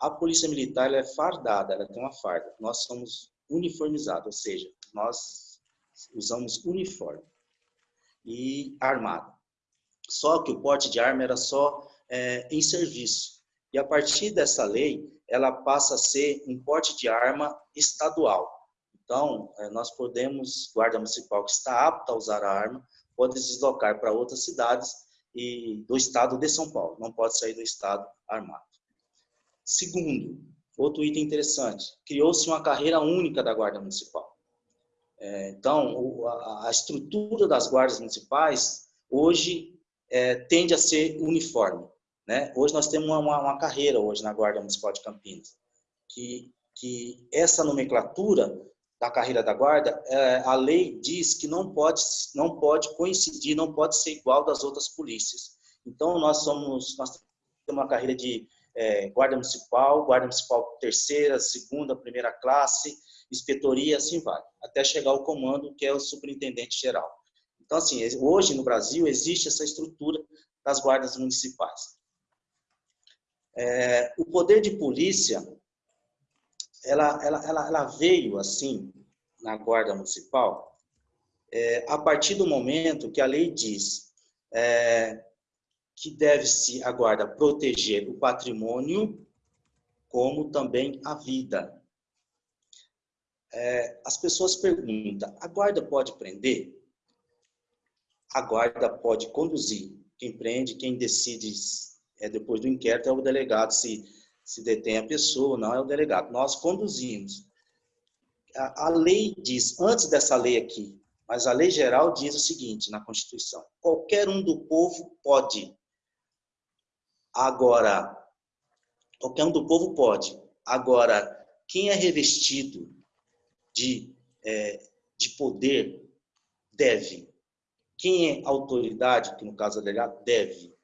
a Polícia Militar é fardada, ela tem uma farda. Nós somos uniformizados, ou seja, nós usamos uniforme e armado. Só que o porte de arma era só é, em serviço. E a partir dessa lei, ela passa a ser um porte de arma estadual. Então, eh, nós podemos, guarda municipal que está apta a usar a arma, pode deslocar para outras cidades e do estado de São Paulo, não pode sair do estado armado. Segundo, outro item interessante, criou-se uma carreira única da guarda municipal. Eh, então, a estrutura das guardas municipais hoje é, tende a ser uniforme. Né? Hoje nós temos uma, uma, carreira hoje na Guarda Municipal de Campinas, que, que essa nomenclatura da carreira da guarda, é, a lei diz que não pode, não pode coincidir, não pode ser igual das outras polícias. Então, nós somos, nós temos uma carreira de é, guarda municipal, guarda municipal terceira, segunda, primeira classe, inspetoria, assim vai, até chegar ao comando, que é o superintendente geral. Então, assim, hoje no Brasil existe essa estrutura das guardas municipais. É, o poder de polícia, ela, ela, ela, ela veio assim na guarda municipal é, a partir do momento que a lei diz é, que deve-se a guarda proteger o patrimônio como também a vida. É, as pessoas perguntam, a guarda pode prender? A guarda pode conduzir. Quem prende, quem decide é, depois do inquérito, é o delegado se, se detém a pessoa, não é o delegado. Nós conduzimos. A, a lei diz, antes dessa lei aqui, mas a lei geral diz o seguinte na Constituição: qualquer um do povo pode. Agora, qualquer um do povo pode. Agora, quem é revestido de, é, de poder deve. Quem é autoridade, que no caso é delegado, deve.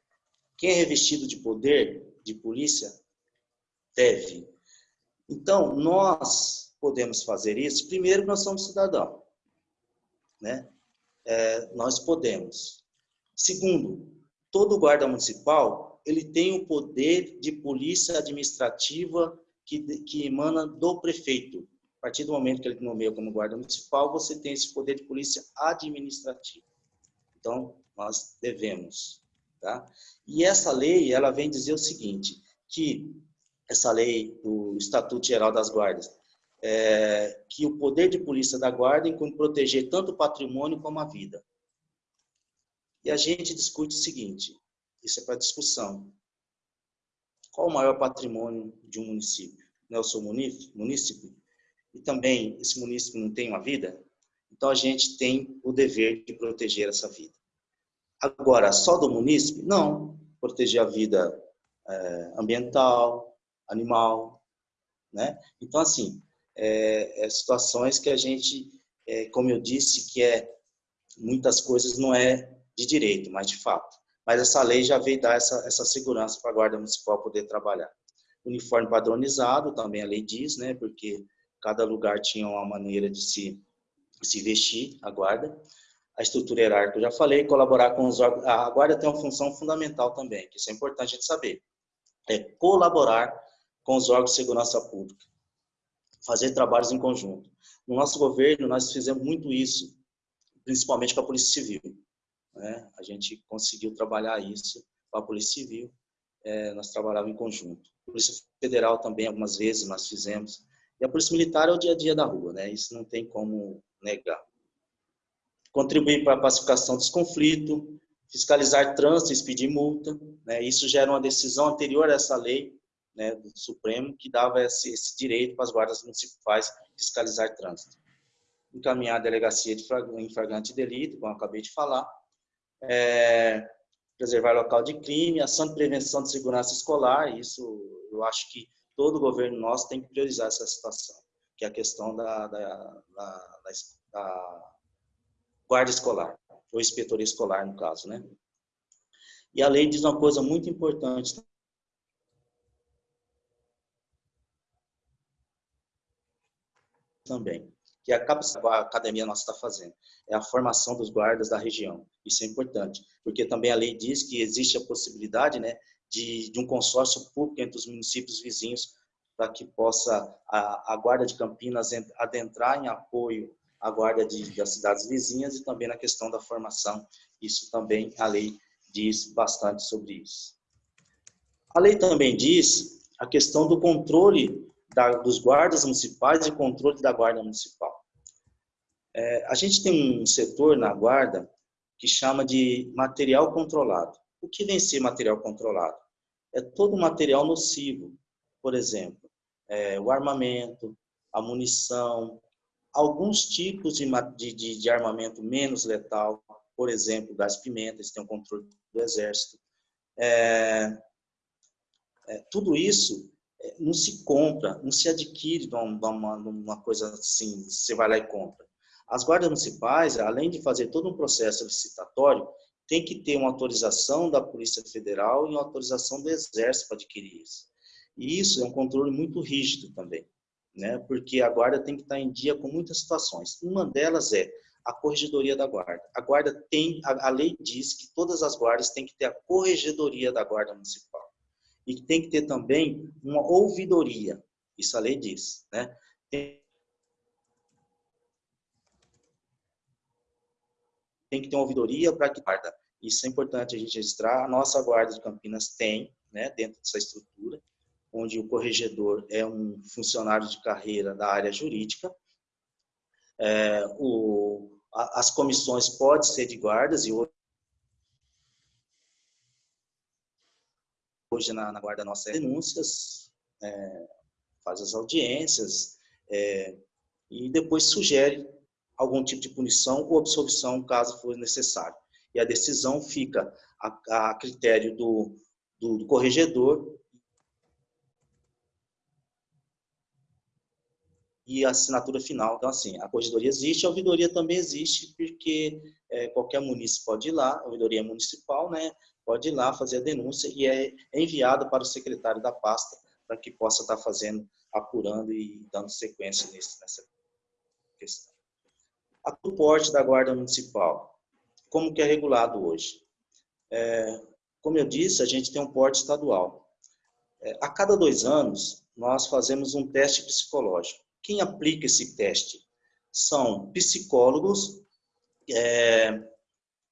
Quem é revestido de poder, de polícia, deve. Então, nós podemos fazer isso, primeiro, nós somos cidadãos. Né? É, nós podemos. Segundo, todo guarda municipal ele tem o poder de polícia administrativa que, que emana do prefeito. A partir do momento que ele nomeia como guarda municipal, você tem esse poder de polícia administrativa. Então, nós devemos. Tá? E essa lei, ela vem dizer o seguinte, que essa lei do Estatuto Geral das Guardas, é, que o poder de polícia da guarda inclui proteger tanto o patrimônio como a vida. E a gente discute o seguinte, isso é para discussão. Qual o maior patrimônio de um município? Não é o seu município? E também esse município não tem uma vida? Então a gente tem o dever de proteger essa vida. Agora, só do município? Não. Proteger a vida é, ambiental, animal, né? Então, assim, é, é, situações que a gente, é, como eu disse, que é muitas coisas não é de direito, mas de fato. Mas essa lei já veio dar essa, essa segurança para a Guarda Municipal poder trabalhar. Uniforme padronizado, também a lei diz, né? Porque cada lugar tinha uma maneira de se, se vestir, a guarda a estrutura hierárquica, eu já falei, colaborar com os órgãos. A guarda tem uma função fundamental também, que isso é importante a gente saber. É colaborar com os órgãos de segurança pública. Fazer trabalhos em conjunto. No nosso governo, nós fizemos muito isso, principalmente com a Polícia Civil. Né? A gente conseguiu trabalhar isso com a Polícia Civil, é, nós trabalhávamos em conjunto. A Polícia Federal também, algumas vezes, nós fizemos. E a Polícia Militar é o dia a dia da rua, né? isso não tem como negar contribuir para a pacificação dos conflitos, fiscalizar trânsito expedir multa. Né? Isso já era uma decisão anterior a essa lei né, do Supremo que dava esse, esse direito para as guardas municipais fiscalizar trânsito. Encaminhar a delegacia de em flagrante delito, como eu acabei de falar. É, preservar local de crime, ação de prevenção de segurança escolar, isso eu acho que todo governo nosso tem que priorizar essa situação, que é a questão da, da, da, da guarda escolar, ou inspetoria escolar, no caso, né? E a lei diz uma coisa muito importante também, que a academia nossa está fazendo, é a formação dos guardas da região. Isso é importante, porque também a lei diz que existe a possibilidade né, de, de um consórcio público entre os municípios vizinhos para que possa a, a Guarda de Campinas adentrar em apoio a guarda de, das cidades vizinhas e também na questão da formação. Isso também a lei diz bastante sobre isso. A lei também diz a questão do controle da, dos guardas municipais e controle da guarda municipal. É, a gente tem um setor na guarda que chama de material controlado. O que vem ser material controlado? É todo material nocivo, por exemplo, é, o armamento, a munição, alguns tipos de, de, de armamento menos letal, por exemplo, das pimentas, tem o controle do exército. É, é, tudo isso é, não se compra, não se adquire de uma, uma coisa assim, você vai lá e compra. As guardas municipais, além de fazer todo um processo licitatório, tem que ter uma autorização da Polícia Federal e uma autorização do Exército para adquirir isso. E isso é um controle muito rígido também né? porque a guarda tem que estar em dia com muitas situações. Uma delas é a corregedoria da guarda. A guarda tem, a, lei diz que todas as guardas têm que ter a corregedoria da guarda municipal. E tem que ter também uma ouvidoria. Isso a lei diz, né? Tem, tem que ter uma ouvidoria para que guarda. Isso é importante a gente registrar. A nossa guarda de Campinas tem, né, dentro dessa estrutura onde o corregedor é um funcionário de carreira da área jurídica. É, o, a, as comissões podem ser de guardas e hoje, hoje na, na guarda nossa é denúncias, é, faz as audiências é, e depois sugere algum tipo de punição ou absolvição caso for necessário. E a decisão fica a, a critério do, do, do corregedor e a assinatura final. Então, assim, a corregedoria existe, a ouvidoria também existe, porque é, qualquer município pode ir lá, a ouvidoria municipal, né, pode ir lá fazer a denúncia e é enviada para o secretário da pasta para que possa estar fazendo, apurando e dando sequência nesse, nessa questão. A porte da Guarda Municipal, como que é regulado hoje? É, como eu disse, a gente tem um porte estadual. É, a cada dois anos, nós fazemos um teste psicológico. Quem aplica esse teste são psicólogos é,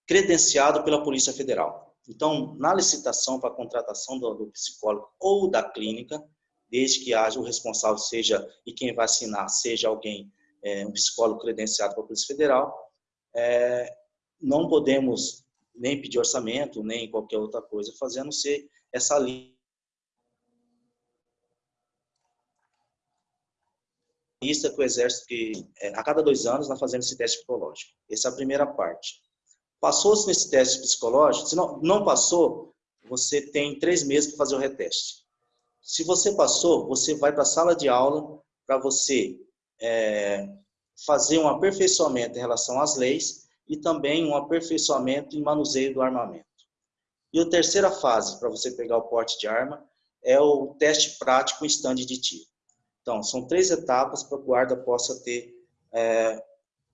credenciados pela Polícia Federal. Então, na licitação para contratação do, do, psicólogo ou da clínica, desde que haja o responsável seja e quem vai assinar seja alguém, é, um psicólogo credenciado pela Polícia Federal, é, não podemos nem pedir orçamento, nem qualquer outra coisa fazer, a não ser essa lista que o Exército, que é, a cada dois anos nós fazemos esse teste psicológico. Essa é a primeira parte. Passou-se nesse teste psicológico, se não, não passou, você tem três meses para fazer o reteste. Se você passou, você vai para a sala de aula para você é, fazer um aperfeiçoamento em relação às leis e também um aperfeiçoamento em manuseio do armamento. E a terceira fase, para você pegar o porte de arma, é o teste prático em stand de tiro. Então, são três etapas para que o guarda possa ter é,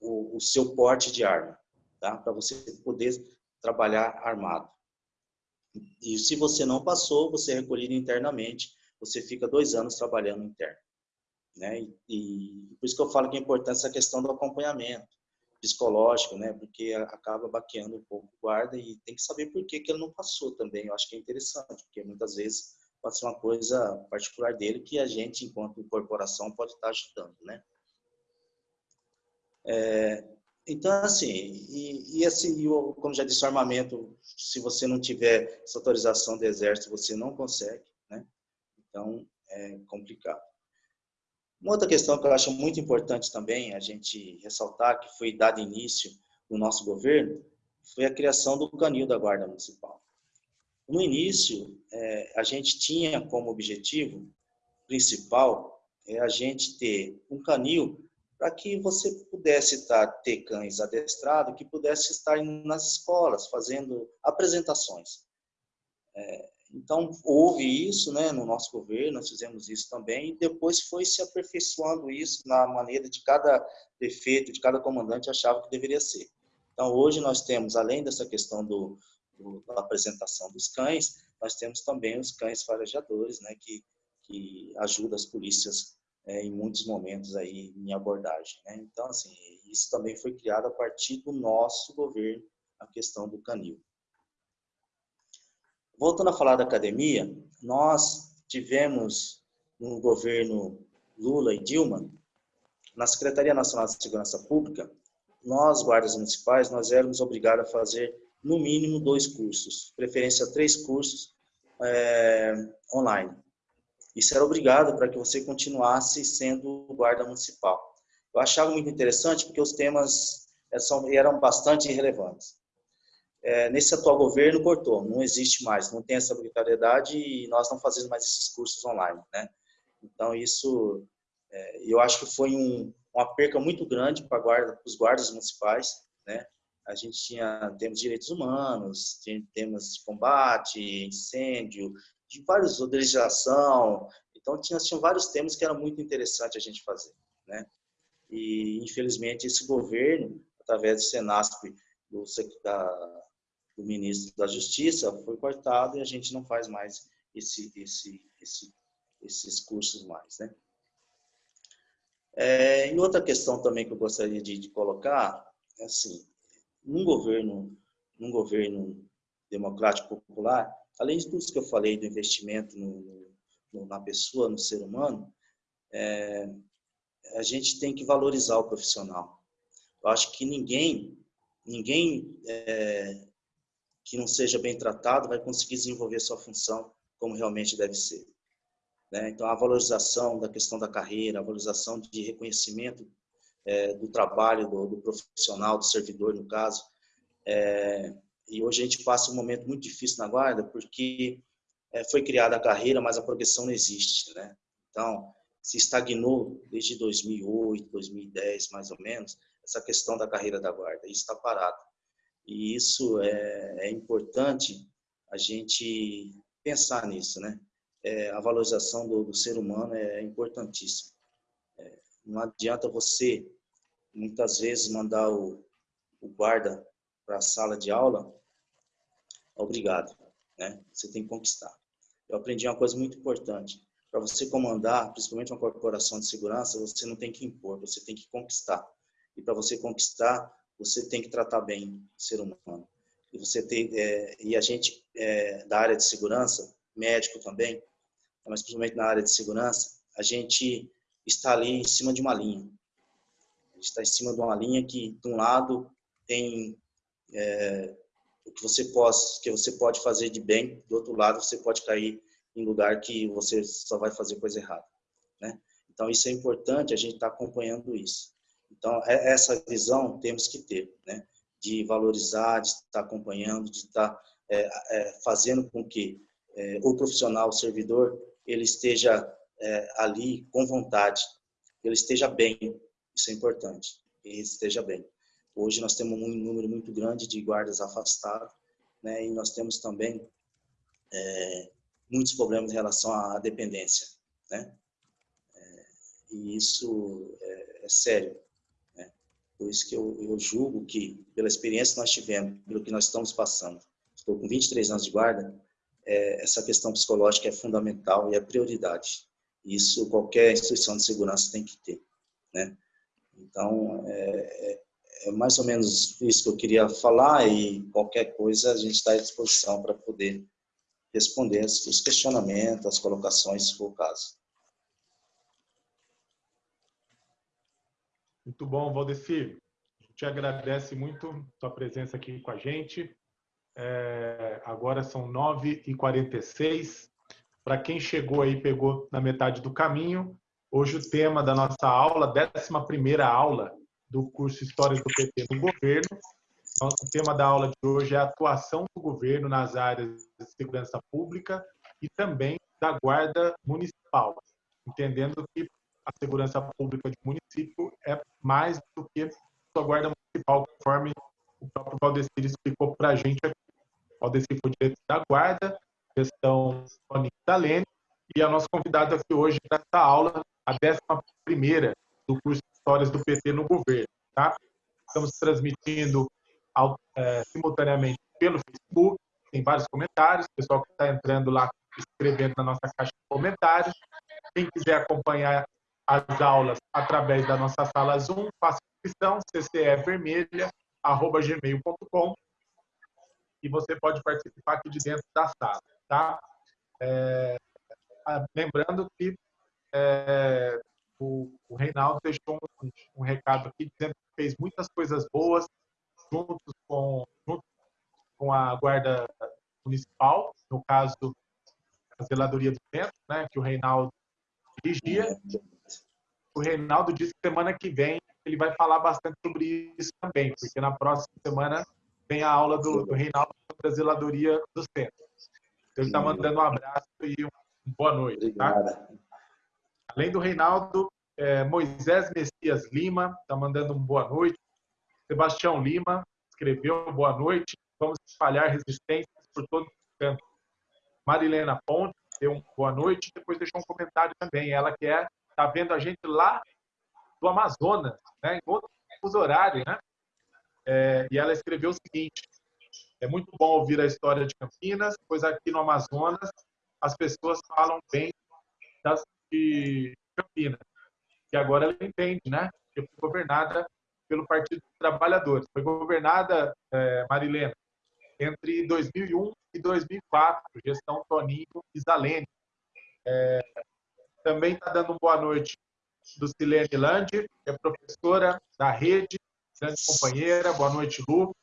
o, o, seu porte de arma, tá? para você poder trabalhar armado. E se você não passou, você é recolhido internamente, você fica dois anos trabalhando interno. Né? E, e por isso que eu falo que é importante essa questão do acompanhamento psicológico, né? Porque acaba baqueando um pouco o guarda e tem que saber por que, que ele não passou também. Eu acho que é interessante, porque muitas vezes pode ser uma coisa particular dele que a gente, enquanto corporação, pode estar ajudando, né? É, então, assim, e, e assim, como já disse, o armamento, se você não tiver essa autorização do Exército, você não consegue, né? Então, é complicado. Uma outra questão que eu acho muito importante também a gente ressaltar, que foi dado início no nosso governo, foi a criação do canil da Guarda Municipal. No início, é, a gente tinha como objetivo principal é a gente ter um canil para que você pudesse estar, ter cães adestrados, que pudesse estar nas escolas fazendo apresentações. É, então, houve isso né, no nosso governo, nós fizemos isso também, e depois foi se aperfeiçoando isso na maneira de cada prefeito, de cada comandante achava que deveria ser. Então, hoje nós temos, além dessa questão do, do, da apresentação dos cães, nós temos também os cães farejadores, né, que, que ajudam as polícias é, em muitos momentos aí em abordagem. Né? Então, assim, isso também foi criado a partir do nosso governo, a questão do canil. Voltando a falar da academia, nós tivemos no governo Lula e Dilma, na Secretaria Nacional de Segurança Pública, nós, guardas municipais, nós éramos obrigados a fazer no mínimo dois cursos, preferência três cursos é, online. Isso era obrigado para que você continuasse sendo guarda municipal. Eu achava muito interessante porque os temas eram bastante relevantes. É, nesse atual governo cortou, não existe mais, não tem essa obrigatoriedade e nós não fazemos mais esses cursos online, né? Então isso, é, eu acho que foi um, uma perca muito grande para guarda, os guardas municipais, né? a gente tinha temos direitos humanos, temas de combate, incêndio, de vários legislação. Então tinha, tinha vários temas que era muito interessante a gente fazer, né? E infelizmente esse governo, através do Senasp, do, da, do ministro da Justiça, foi cortado e a gente não faz mais esse, esse, esse, esses cursos mais, né? É, e outra questão também que eu gostaria de, de colocar, é assim, num governo, num governo democrático popular, além de tudo que eu falei do investimento no, no, na pessoa, no ser humano, é, a gente tem que valorizar o profissional. Eu acho que ninguém, ninguém é, que não seja bem tratado vai conseguir desenvolver sua função como realmente deve ser. Né? Então, a valorização da questão da carreira, a valorização de reconhecimento é, do trabalho do, do, profissional, do servidor, no caso. É, e hoje a gente passa um momento muito difícil na guarda, porque é, foi criada a carreira, mas a progressão não existe. Né? Então, se estagnou desde 2008, 2010, mais ou menos, essa questão da carreira da guarda. Isso está parado. E isso é, é, importante a gente pensar nisso, né? É, a valorização do, do, ser humano é importantíssima. É, não adianta você, muitas vezes, mandar o, o guarda para a sala de aula obrigado, né? Você tem que conquistar. Eu aprendi uma coisa muito importante. Para você comandar, principalmente uma corporação de segurança, você não tem que impor, você tem que conquistar. E para você conquistar, você tem que tratar bem o ser humano. E você tem, é, e a gente é, da área de segurança, médico também, mas principalmente na área de segurança, a gente está ali em cima de uma linha. A gente está em cima de uma linha que, de um lado, tem é, o que você, pode, que você pode fazer de bem, do outro lado, você pode cair em lugar que você só vai fazer coisa errada. Né? Então, isso é importante, a gente está acompanhando isso. Então, é, essa visão temos que ter, né? de valorizar, de estar acompanhando, de estar é, é, fazendo com que é, o profissional, o servidor, ele esteja é, ali com vontade, ele esteja bem, isso é importante, ele esteja bem. Hoje nós temos um número muito grande de guardas afastados, né, e nós temos também é, muitos problemas em relação à dependência, né? E isso é sério. Por isso que eu, eu, julgo que, pela experiência que nós tivemos, pelo que nós estamos passando, estou com 23 anos de guarda, é, essa questão psicológica é fundamental e é prioridade. Isso qualquer instituição de segurança tem que ter, né? Então, é, é, é mais ou menos isso que eu queria falar e qualquer coisa a gente está à disposição para poder responder os questionamentos, as colocações, se for o caso. Muito bom, Valdecir. A gente agradece muito sua presença aqui com a gente. É, agora são 9h46. Para quem chegou aí, pegou na metade do caminho, hoje o tema da nossa aula, 11ª aula do curso Histórias do PT no Governo. Então, o tema da aula de hoje é a atuação do governo nas áreas de segurança pública e também da guarda municipal, entendendo que a segurança pública de município é mais do que a guarda municipal, conforme o próprio Valdecir explicou para a gente aqui. Valdecir foi diretor da guarda, gestão Tony Dalene, e a nossa convidada aqui hoje para essa aula, a 11 do curso de Histórias do PT no Governo. Tá? Estamos transmitindo é, simultaneamente pelo Facebook, tem vários comentários, o pessoal que está entrando lá, escrevendo na nossa caixa de comentários. Quem quiser acompanhar as aulas através da nossa sala Zoom, faça inscrição, ccevermelha.gmail.com e você pode participar aqui de dentro da sala, tá? É, lembrando que é, o, o, Reinaldo deixou um, um, recado aqui dizendo que fez muitas coisas boas juntos com, junto com a Guarda Municipal, no caso, a Zeladoria do Centro, né, que o Reinaldo dirigia. O Reinaldo disse que semana que vem ele vai falar bastante sobre isso também, porque na próxima semana vem a aula do, do Reinaldo sobre a Zeladoria do Centro. Então, ele está mandando um abraço e uma boa noite. Tá? Além do Reinaldo, é, Moisés Messias Lima está mandando uma boa noite. Sebastião Lima escreveu boa noite. Vamos espalhar resistências por todo o canto. Marilena Ponte deu uma boa noite. Depois deixou um comentário também. Ela que é está vendo a gente lá do Amazonas, né, em outro horário, né? É, e ela escreveu o seguinte: é muito bom ouvir a história de Campinas, pois aqui no Amazonas as pessoas falam bem das, de Campinas. E agora ela entende, né? Que foi governada pelo Partido dos Trabalhadores. Foi governada, é, Marilena, entre 2001 e 2004, gestão Toninho e Zalene. É, também está dando boa noite do Silene Landi, que é professora da rede, grande companheira. Boa noite, Lu.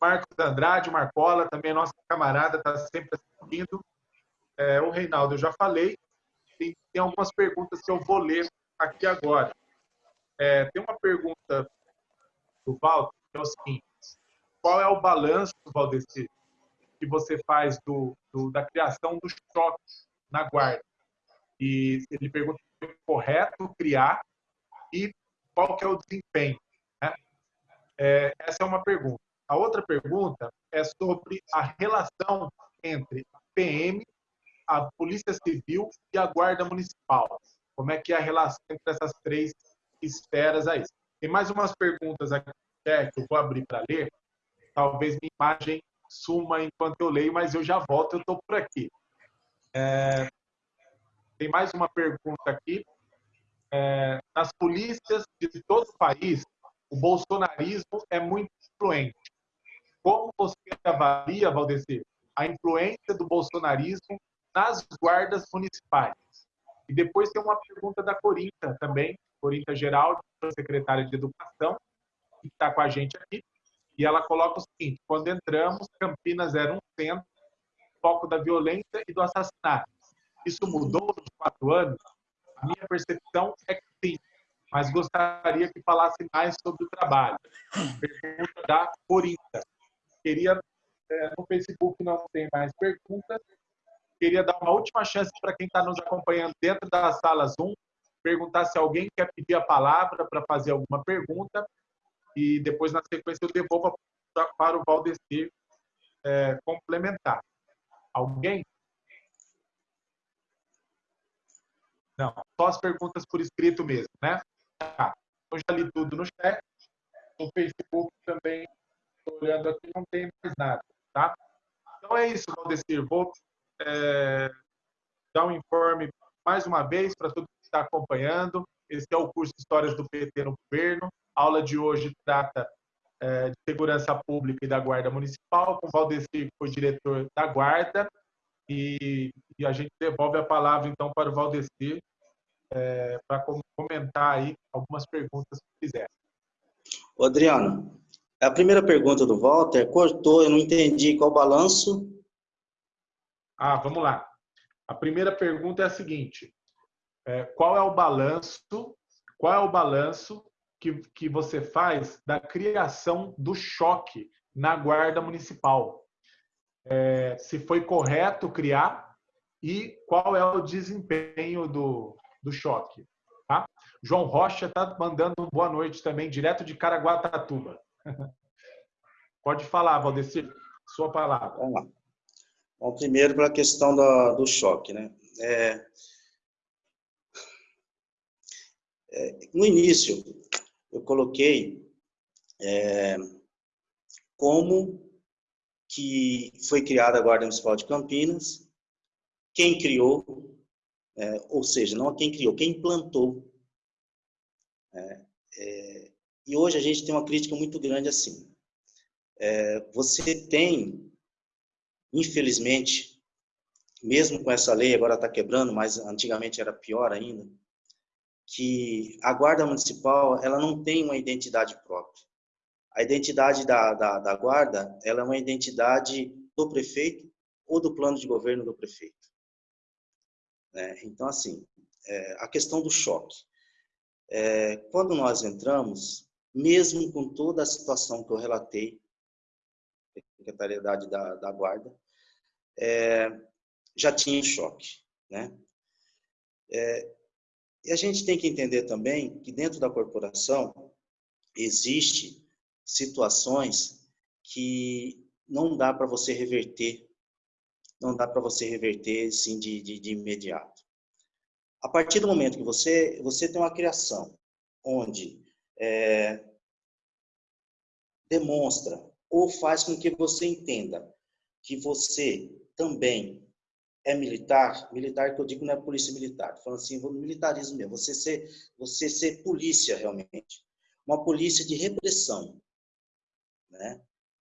Marcos Andrade, Marcola, também nossa camarada, está sempre assistindo. É, o Reinaldo, eu já falei. Tem, tem algumas perguntas que eu vou ler aqui agora. É, tem uma pergunta do Walter, que é o seguinte: qual é o balanço, Valdeci, que você faz do, do, da criação do choque na guarda? E ele pergunta se é correto criar e qual que é o desempenho. Né? É, essa é uma pergunta. A outra pergunta é sobre a relação entre a PM, a Polícia Civil e a Guarda Municipal. Como é que é a relação entre essas três esferas aí? Tem mais umas perguntas aqui que eu vou abrir para ler. Talvez minha imagem suma enquanto eu leio, mas eu já volto, eu estou por aqui. É, tem mais uma pergunta aqui. É, nas polícias de todo o país, o bolsonarismo é muito influente. Como você avalia, Valdecir, a influência do bolsonarismo nas guardas municipais? E depois tem uma pergunta da Corinta também, Corinta Geraldo, secretária de Educação, que está com a gente aqui. E ela coloca o seguinte: quando entramos, Campinas era um centro, foco da violência e do assassinato. Isso mudou nos quatro anos? A minha percepção é que sim, mas gostaria que falasse mais sobre o trabalho. Pergunta da Corinta. Queria, é, no Facebook não tem mais perguntas, queria dar uma última chance para quem está nos acompanhando dentro da sala Zoom, perguntar se alguém quer pedir a palavra para fazer alguma pergunta e depois, na sequência, eu devolvo para o Valdecir é, complementar. Alguém? Não, só as perguntas por escrito mesmo, né? Tá. Eu já li tudo no chat. No Facebook também, estou olhando aqui, não tem mais nada, tá? Então é isso, Valdecir. Vou é, dar um informe mais uma vez para todo que está acompanhando. Esse é o curso Histórias do PT no Governo. A aula de hoje trata é, de segurança pública e da Guarda Municipal, com Valdecir, que foi diretor da Guarda. E, e, a gente devolve a palavra, então, para o Valdecir, é, para comentar aí algumas perguntas que fizer. Adriano, a primeira pergunta do Walter cortou, eu não entendi qual balanço ah, vamos lá. A primeira pergunta é a seguinte: é, qual é o balanço? Qual é o balanço que, que você faz da criação do choque na guarda municipal? É, se foi correto criar e qual é o desempenho do, do choque? Tá? João Rocha está mandando boa noite também, direto de Caraguatatuba. Pode falar, Valdecir, sua palavra. Vamos lá. Bom, primeiro para a questão do, do choque, né? É, é, no início, eu coloquei é, como que foi criada a Guarda Municipal de Campinas, quem criou, é, ou seja, não quem criou, quem implantou. É, é, e hoje a gente tem uma crítica muito grande assim. você tem Infelizmente, mesmo com essa lei, agora está quebrando, mas antigamente era pior ainda, que a guarda municipal ela não tem uma identidade própria. A identidade da, da, da guarda ela é uma identidade do prefeito ou do plano de governo do prefeito. É, então, assim, é, a questão do choque. É, quando nós entramos, mesmo com toda a situação que eu relatei, secretariedade da, da Guarda, é, já tinha choque. Né? É, e a gente tem que entender também que dentro da corporação existe situações que não dá para você reverter, não dá para você reverter assim de, de, de, imediato. A partir do momento que você você tem uma criação onde é, demonstra ou faz com que você entenda que você também é militar, militar que eu digo não é polícia militar, falando assim, militarismo mesmo, você ser, você ser polícia realmente, uma polícia de repressão, né?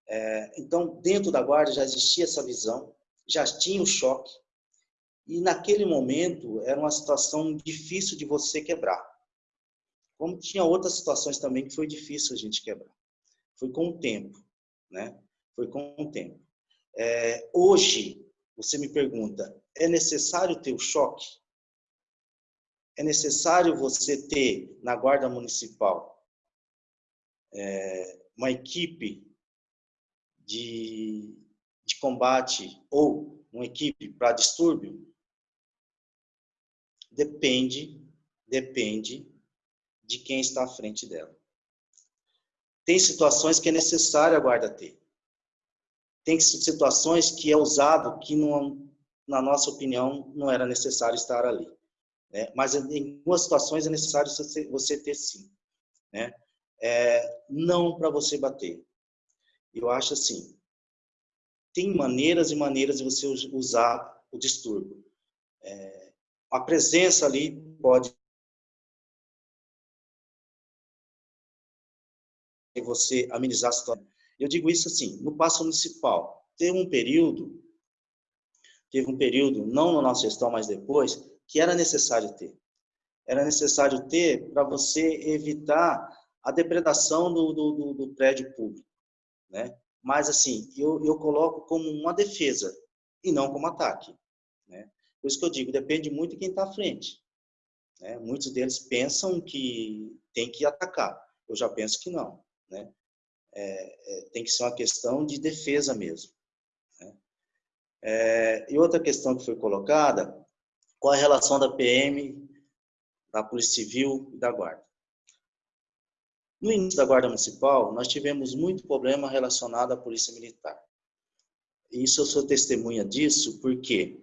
É, então, dentro da guarda já existia essa visão, já tinha o choque, e naquele momento era uma situação difícil de você quebrar. Como tinha outras situações também que foi difícil a gente quebrar. Foi com o tempo né? Foi com o tempo. É, hoje, você me pergunta, é necessário ter o choque? É necessário você ter na Guarda Municipal é, uma equipe de, de combate ou uma equipe para distúrbio? Depende, depende de quem está à frente dela. Tem situações que é necessário a guarda ter. Tem situações que é usado que, não, na nossa opinião, não era necessário estar ali. Né? Mas em algumas situações é necessário você ter sim. Né? É, não para você bater. Eu acho assim, tem maneiras e maneiras de você usar o distúrbio. É, a presença ali pode você amenizar a situação. Eu digo isso assim, no passo municipal, teve um período, teve um período, não na nossa gestão, mas depois, que era necessário ter. Era necessário ter para você evitar a depredação do, do, do, prédio público, né? Mas, assim, eu, eu coloco como uma defesa e não como ataque, né? Por isso que eu digo, depende muito de quem está à frente. Né? Muitos deles pensam que tem que atacar. Eu já penso que não. Né? É, é, tem que ser uma questão de defesa mesmo. Né? É, e outra questão que foi colocada, qual a relação da PM, da Polícia Civil e da Guarda? No início da Guarda Municipal, nós tivemos muito problema relacionado à Polícia Militar. Isso eu sou testemunha disso porque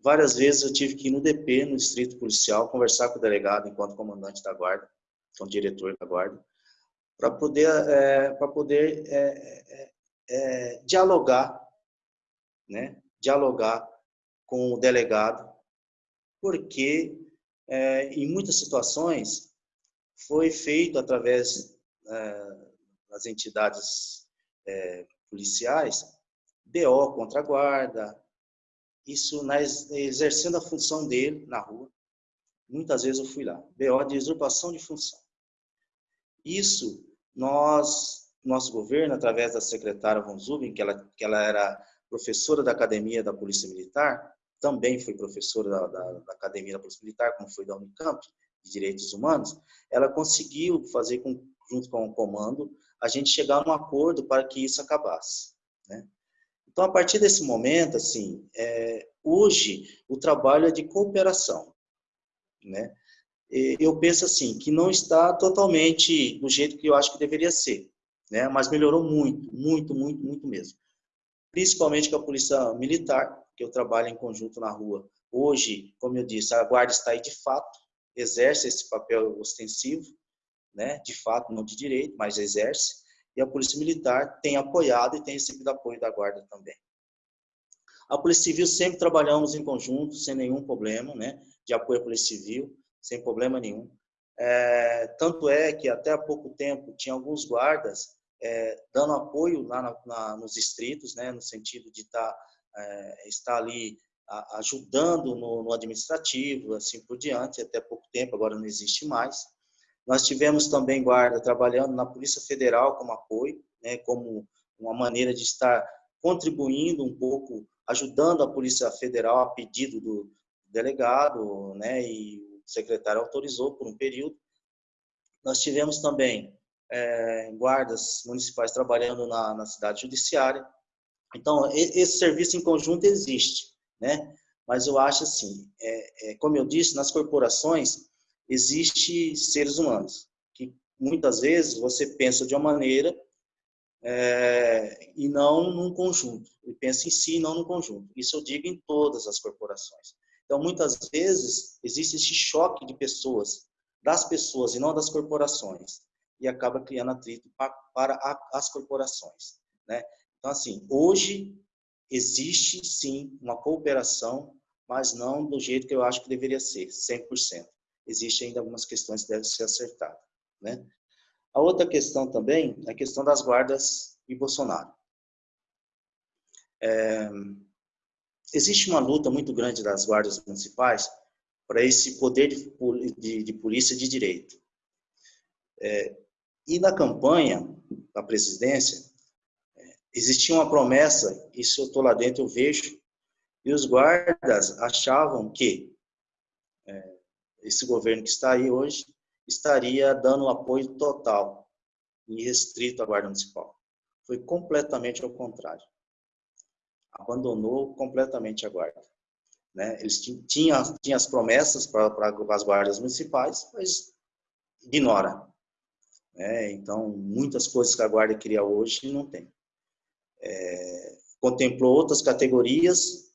várias vezes eu tive que ir no DP, no Distrito Policial, conversar com o delegado enquanto comandante da Guarda, com o diretor da Guarda, para poder, é, para poder é, é, é, dialogar, né? dialogar com o delegado, porque é, em muitas situações foi feito através é, das entidades policiais BO contra a guarda, isso na, exercendo a função dele na rua. Muitas vezes eu fui lá. BO de usurpação de função. Isso nós, nosso governo, através da secretária Von Zubin, que ela, que ela era professora da Academia da Polícia Militar, também foi professora da, da, da Academia da Polícia Militar, como foi da Unicamp, de Direitos Humanos, ela conseguiu fazer, com, junto com o comando, a gente chegar a um acordo para que isso acabasse. Né? Então, a partir desse momento, assim, é, hoje o trabalho é de cooperação. Né? eu penso assim, que não está totalmente do jeito que eu acho que deveria ser, né? mas melhorou muito, muito, muito, muito mesmo. Principalmente com a polícia militar, que eu trabalho em conjunto na rua. Hoje, como eu disse, a guarda está aí de fato, exerce esse papel ostensivo, né? de fato, não de direito, mas exerce, e a polícia militar tem apoiado e tem recebido apoio da guarda também. A Polícia Civil sempre trabalhamos em conjunto, sem nenhum problema, né, de apoio à Polícia Civil sem problema nenhum. É, tanto é que até há pouco tempo tinha alguns guardas é, dando apoio lá na, na, nos distritos, né, no sentido de tá, é, estar ali ajudando no, no, administrativo, assim por diante, até pouco tempo, agora não existe mais. Nós tivemos também guarda trabalhando na Polícia Federal como apoio, né, como uma maneira de estar contribuindo um pouco, ajudando a Polícia Federal a pedido do delegado, né, e o secretário autorizou por um período. Nós tivemos também é, guardas municipais trabalhando na, na cidade judiciária. Então, esse serviço em conjunto existe, né? Mas eu acho assim, é, é, como eu disse, nas corporações existe seres humanos que muitas vezes você pensa de uma maneira é, e não num conjunto. E pensa em si, e não no conjunto. Isso eu digo em todas as corporações. Então, muitas vezes, existe esse choque de pessoas, das pessoas e não das corporações, e acaba criando atrito para as corporações. Né? Então, assim, hoje existe sim uma cooperação, mas não do jeito que eu acho que deveria ser, 100%. Existem ainda algumas questões que devem ser acertadas. Né? A outra questão também é a questão das guardas e Bolsonaro. É, existe uma luta muito grande das guardas municipais para esse poder de, de, de, polícia de direito. É, e na campanha da presidência, existia uma promessa, isso eu estou lá dentro, eu vejo, e os guardas achavam que é, esse governo que está aí hoje estaria dando apoio total e restrito à guarda municipal. Foi completamente ao contrário abandonou completamente a guarda. Né? Eles tinham, tinham as promessas para, as guardas municipais, mas ignora. Né? Então, muitas coisas que a guarda queria hoje não tem. É, contemplou outras categorias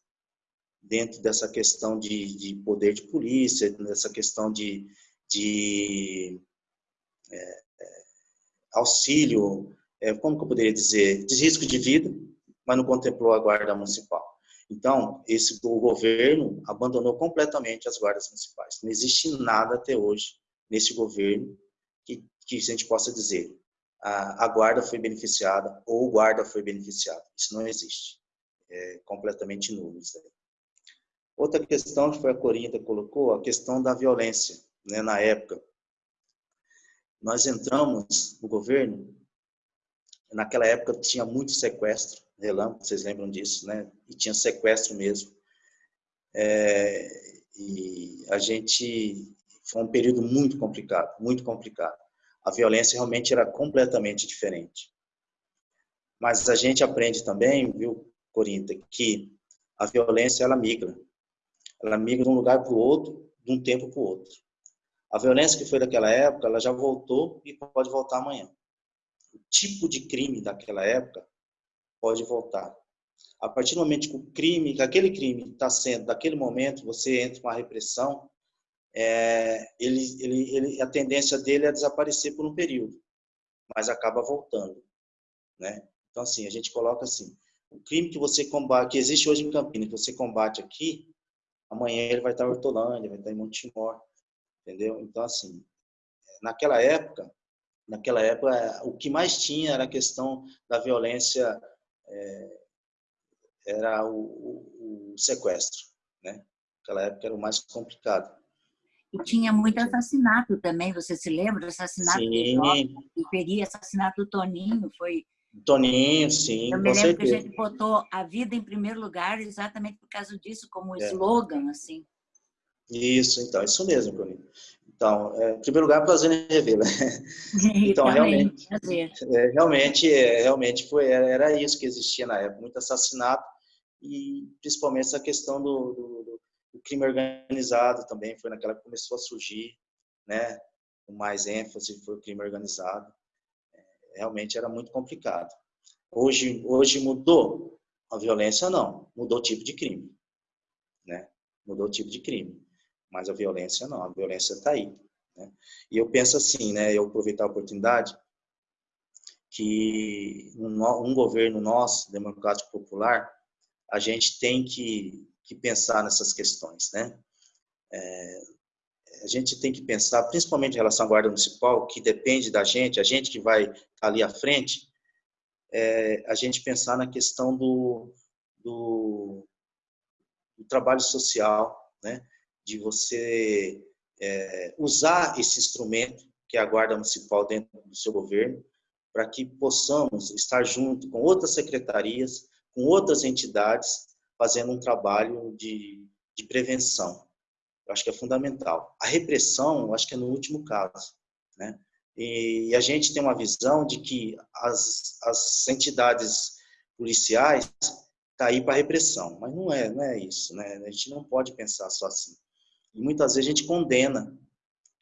dentro dessa questão de, de poder de polícia, dessa questão de, de é, é, auxílio, é, como que eu poderia dizer, de risco de vida, mas não contemplou a guarda municipal. Então, esse o governo abandonou completamente as guardas municipais. Não existe nada até hoje nesse governo que, que a gente possa dizer a, guarda foi beneficiada ou o guarda foi beneficiado. Isso não existe. É completamente nulo isso aí. Outra questão que foi a Corinta colocou, a questão da violência, né, na época. Nós entramos no governo, naquela época tinha muito sequestro, relâmpago, vocês lembram disso, né? E tinha sequestro mesmo. É, e a gente foi um período muito complicado, muito complicado. A violência realmente era completamente diferente. Mas a gente aprende também, viu, Corinta, que a violência ela migra. Ela migra de um lugar para o outro, de um tempo para o outro. A violência que foi daquela época, ela já voltou e pode voltar amanhã. O tipo de crime daquela época pode voltar. A partir do momento que o crime, que aquele crime está sendo, daquele momento, você entra com a repressão, é, ele, ele, ele, a tendência dele é desaparecer por um período, mas acaba voltando, né? Então assim, a gente coloca assim, o crime que você combate, que existe hoje em Campinas, que você combate aqui, amanhã ele vai estar em Hortolândia, vai estar em Montemor, entendeu? Então assim, naquela época, naquela época, o que mais tinha era a questão da violência, é, era o, o, o sequestro, né? Naquela época era o mais complicado. E tinha muito assassinato também, você se lembra? Assassinato sim. do Peri, assassinato do Toninho, foi... Toninho, sim, Eu me lembro certeza. que a gente botou a vida em primeiro lugar exatamente por causa disso, como é. slogan, assim. Isso, então, isso mesmo, Toninho. Então, é, em primeiro lugar, prazer em revê-la. Então, realmente, é, realmente, é, realmente foi, era isso que existia na época, muito assassinato e principalmente essa questão do, do, o crime organizado também foi naquela que começou a surgir, né? Com mais ênfase foi o crime organizado. É, realmente era muito complicado. Hoje, hoje mudou a violência não, mudou o tipo de crime, né? Mudou o tipo de crime, mas a violência não, a violência está aí. Né? E eu penso assim, né? Eu aproveitar a oportunidade que um, um governo nosso, democrático popular, a gente tem que que pensar nessas questões, né? É, a gente tem que pensar, principalmente em relação à guarda municipal, que depende da gente, a gente que vai ali à frente, é, a gente pensar na questão do, do, do trabalho social, né? De você é, usar esse instrumento que é a guarda municipal dentro do seu governo, para que possamos estar junto com outras secretarias, com outras entidades, fazendo um trabalho de, de prevenção. Eu acho que é fundamental. A repressão, eu acho que é no último caso, né? E a gente tem uma visão de que as, as entidades policiais tá aí para repressão, mas não é, não é isso, né? A gente não pode pensar só assim. E muitas vezes a gente condena,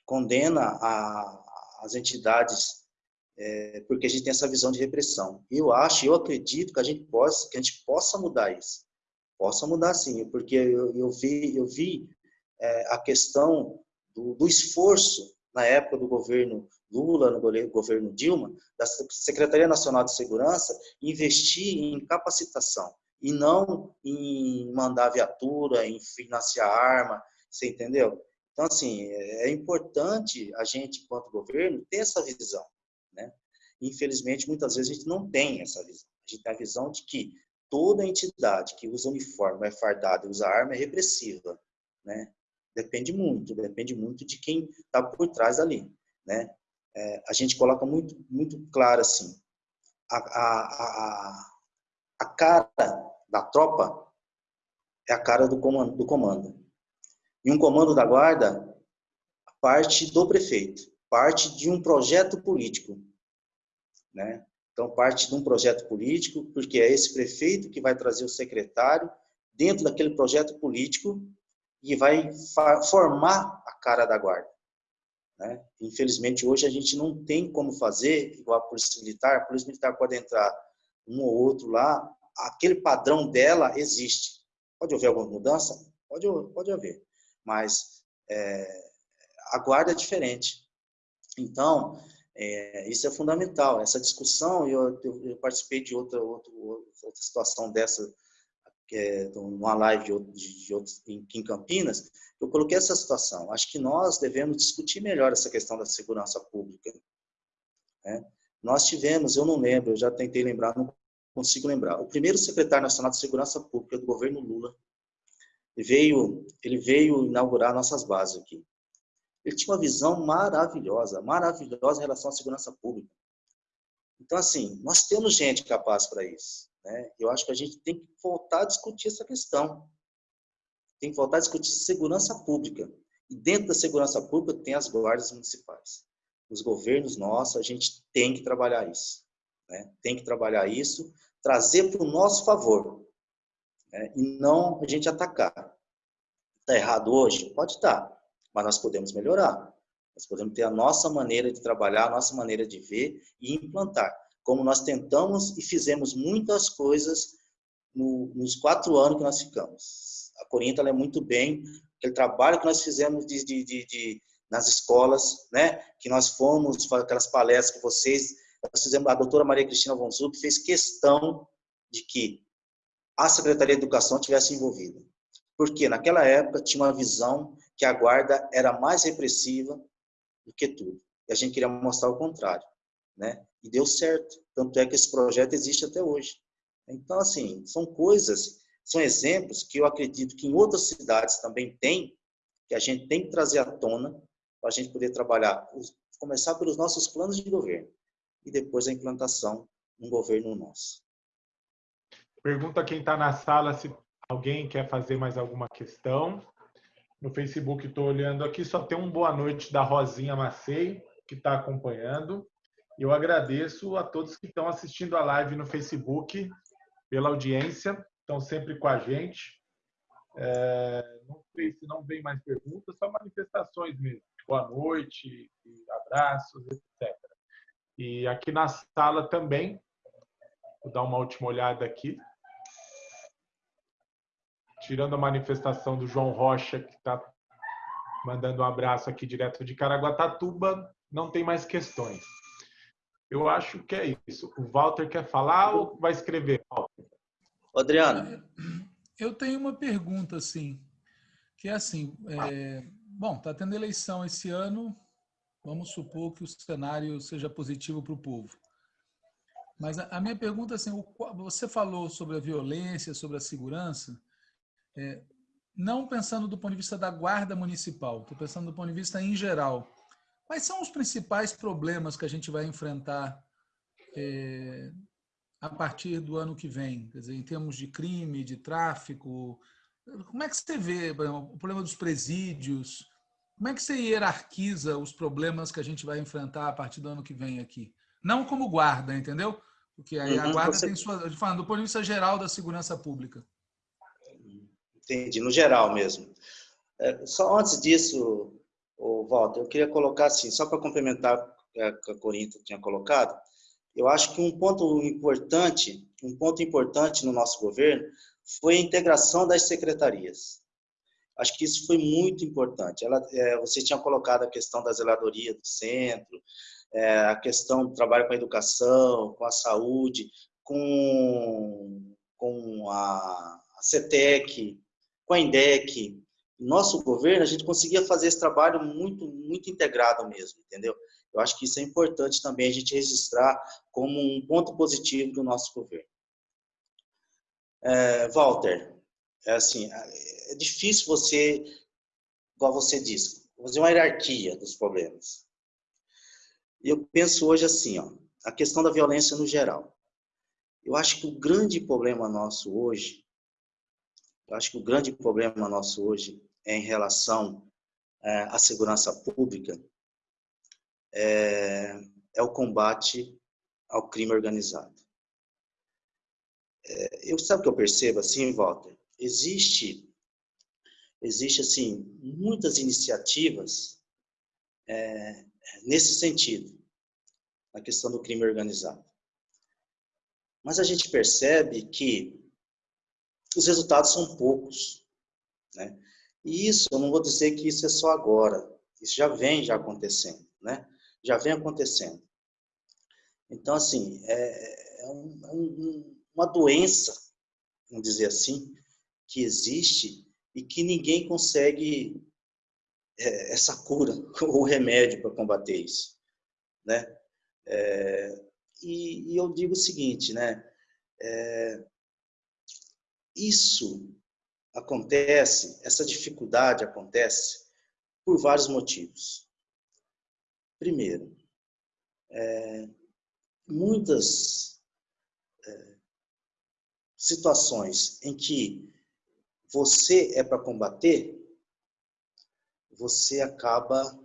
condena a, as entidades é, porque a gente tem essa visão de repressão. Eu acho, eu acredito que a gente possa, que a gente possa mudar isso possa mudar sim, porque eu, eu vi, eu vi é, a questão do, do, esforço na época do governo Lula, no governo Dilma, da Secretaria Nacional de Segurança, investir em capacitação e não em mandar viatura, em financiar arma, você entendeu? Então, assim, é, é importante a gente, enquanto governo, ter essa visão, né? Infelizmente, muitas vezes a gente não tem essa visão. A gente tem a visão de que toda entidade que usa uniforme, é fardada e usa arma é repressiva, né? Depende muito, depende muito de quem está por trás ali, né? É, a gente coloca muito, muito claro assim, a, a, a, a cara da tropa é a cara do comando, do comando. E um comando da guarda parte do prefeito, parte de um projeto político, né? Então, parte de um projeto político, porque é esse prefeito que vai trazer o secretário dentro daquele projeto político e vai formar a cara da guarda. Né? Infelizmente, hoje a gente não tem como fazer igual a Polícia Militar. A Polícia Militar pode entrar um ou outro lá, aquele padrão dela existe. Pode haver alguma mudança? Pode, pode haver. Mas é, a guarda é diferente. Então, É, isso é fundamental. Essa discussão, eu, eu, eu participei de outra, outra, outra situação dessa, é, numa live de, de, de em, em Campinas, eu coloquei essa situação. Acho que nós devemos discutir melhor essa questão da segurança pública. Né? Nós tivemos, eu não lembro, eu já tentei lembrar, não consigo lembrar. O primeiro secretário nacional de segurança pública do governo Lula veio, ele veio inaugurar nossas bases aqui. Ele tinha uma visão maravilhosa, maravilhosa em relação à segurança pública. Então, assim, nós temos gente capaz para isso. Né? Eu acho que a gente tem que voltar a discutir essa questão. Tem que voltar a discutir segurança pública. E dentro da segurança pública tem as guardas municipais. Os governos nossos, a gente tem que trabalhar isso. Né? Tem que trabalhar isso, trazer para o nosso favor. Né? E não a gente atacar. Está errado hoje? Pode estar mas nós podemos melhorar. Nós podemos ter a nossa maneira de trabalhar, a nossa maneira de ver e implantar. Como nós tentamos e fizemos muitas coisas no, nos quatro anos que nós ficamos. A Corinta é muito bem, aquele trabalho que nós fizemos de, de, de, de, nas escolas, né? que nós fomos, aquelas palestras que vocês, nós fizemos, a doutora Maria Cristina Vonzup fez questão de que a Secretaria de Educação tivesse envolvida. Porque naquela época tinha uma visão que a guarda era mais repressiva do que tudo. E a gente queria mostrar o contrário, né? E deu certo. Tanto é que esse projeto existe até hoje. Então, assim, são coisas, são exemplos que eu acredito que em outras cidades também tem, que a gente tem que trazer à tona para a gente poder trabalhar, começar pelos nossos planos de governo e depois a implantação um governo nosso. Pergunta quem está na sala se alguém quer fazer mais alguma questão no Facebook, estou olhando aqui, só tem um boa noite da Rosinha Macei, que está acompanhando. Eu agradeço a todos que estão assistindo a live no Facebook, pela audiência, estão sempre com a gente. É, não sei se não vem mais perguntas, só manifestações mesmo. Boa noite, abraços, etc. E aqui na sala também, vou dar uma última olhada aqui tirando a manifestação do João Rocha, que está mandando um abraço aqui direto de Caraguatatuba, não tem mais questões. Eu acho que é isso. O Walter quer falar ou vai escrever? Adriano. Eu tenho uma pergunta, assim, que é assim, é, bom, está tendo eleição esse ano, vamos supor que o cenário seja positivo para o povo. Mas a, a minha pergunta, assim, você falou sobre a violência, sobre a segurança, é, não pensando do ponto de vista da guarda municipal, estou pensando do ponto de vista em geral. Quais são os principais problemas que a gente vai enfrentar é, a partir do ano que vem? Quer dizer, em termos de crime, de tráfico, como é que você vê exemplo, o problema dos presídios? Como é que você hierarquiza os problemas que a gente vai enfrentar a partir do ano que vem aqui? Não como guarda, entendeu? Porque aí a uhum, guarda tem sua... Falando do ponto de vista geral da segurança pública. Entendi, no geral mesmo. É, só antes disso, o Walter, eu queria colocar assim, só para complementar o que a Corinto tinha colocado, eu acho que um ponto importante, um ponto importante no nosso governo foi a integração das secretarias. Acho que isso foi muito importante. Ela, é, você tinha colocado a questão da zeladoria do centro, é, a questão do trabalho com a educação, com a saúde, com, com a, a CETEC, com a INDEC, nosso governo, a gente conseguia fazer esse trabalho muito, muito integrado mesmo, entendeu? Eu acho que isso é importante também a gente registrar como um ponto positivo do nosso governo. É, Walter, é assim, é difícil você, igual você disse, fazer uma hierarquia dos problemas. Eu penso hoje assim, ó, a questão da violência no geral. Eu acho que o grande problema nosso hoje eu acho que o grande problema nosso hoje é em relação é, à segurança pública, é, é, o combate ao crime organizado. É, eu sabe o que eu percebo assim, Walter? Existe, existe assim muitas iniciativas é, nesse sentido, na questão do crime organizado. Mas a gente percebe que os resultados são poucos. Né? E isso, eu não vou dizer que isso é só agora, isso já vem já acontecendo. Né? já vem acontecendo. Então, assim, é, é um, é um, uma doença, vamos dizer assim, que existe e que ninguém consegue é, essa cura ou remédio para combater isso, né? É, e, e, eu digo o seguinte, né? É, isso acontece, essa dificuldade acontece por vários motivos. Primeiro, é, muitas é, situações em que você é para combater, você acaba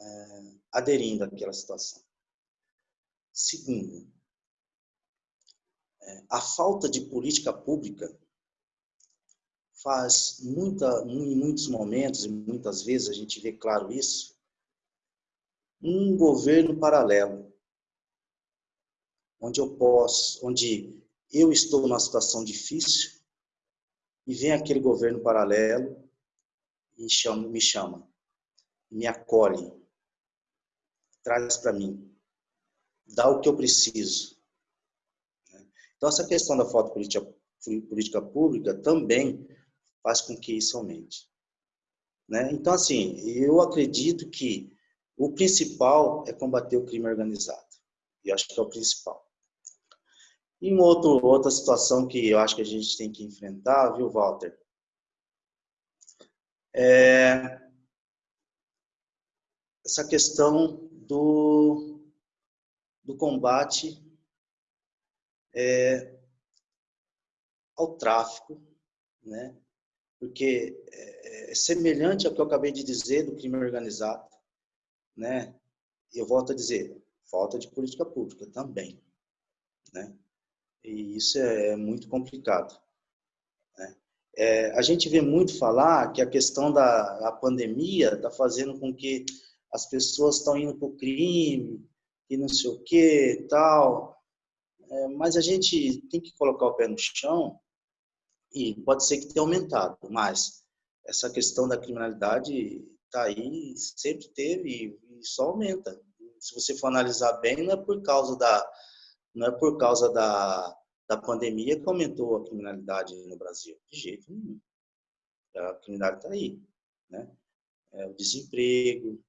é, aderindo àquela situação. Segundo, a falta de política pública faz muita, em muitos momentos e muitas vezes a gente vê claro isso, um governo paralelo, onde eu posso, onde eu estou numa situação difícil e vem aquele governo paralelo e chama, me chama, me acolhe, traz para mim, dá o que eu preciso. Então, essa questão da falta de política, política pública também faz com que isso aumente. Né? Então, assim, eu acredito que o principal é combater o crime organizado. E acho que é o principal. E uma outro, outra situação que eu acho que a gente tem que enfrentar, viu, Walter? É essa questão do, do combate é, ao tráfico, né? porque é, é semelhante ao que eu acabei de dizer do crime organizado, né? Eu volto a dizer, falta de política pública também, né? E isso é muito complicado. Né? É, a gente vê muito falar que a questão da, da pandemia está fazendo com que as pessoas estão indo para o crime e não sei o que tal. É, mas a gente tem que colocar o pé no chão e pode ser que tenha aumentado, mas essa questão da criminalidade está aí, sempre teve e só aumenta. Se você for analisar bem, não é por causa da, não é por causa da, da pandemia que aumentou a criminalidade no Brasil. De jeito nenhum. A criminalidade está aí. Né? É, o desemprego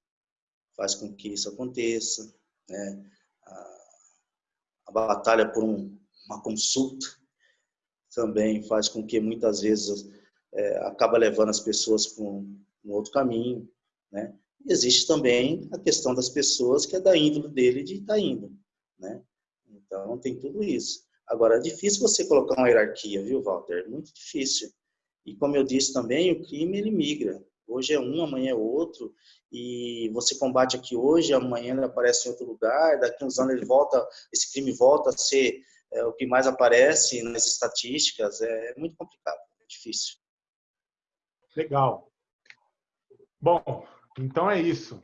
faz com que isso aconteça. Né? A, batalha por um, uma consulta também faz com que muitas vezes é, acaba levando as pessoas para um, um outro caminho. Né? E existe também a questão das pessoas que é da índole dele de estar tá indo. Né? Então, tem tudo isso. Agora, é difícil você colocar uma hierarquia, viu, Walter? Muito difícil. E como eu disse também, o crime ele migra. Hoje é um, amanhã é outro. E você combate aqui hoje, amanhã ele aparece em outro lugar. Daqui uns anos ele volta, esse crime volta a ser é, o que mais aparece nas estatísticas. É muito complicado, é difícil. Legal. Bom, então é isso.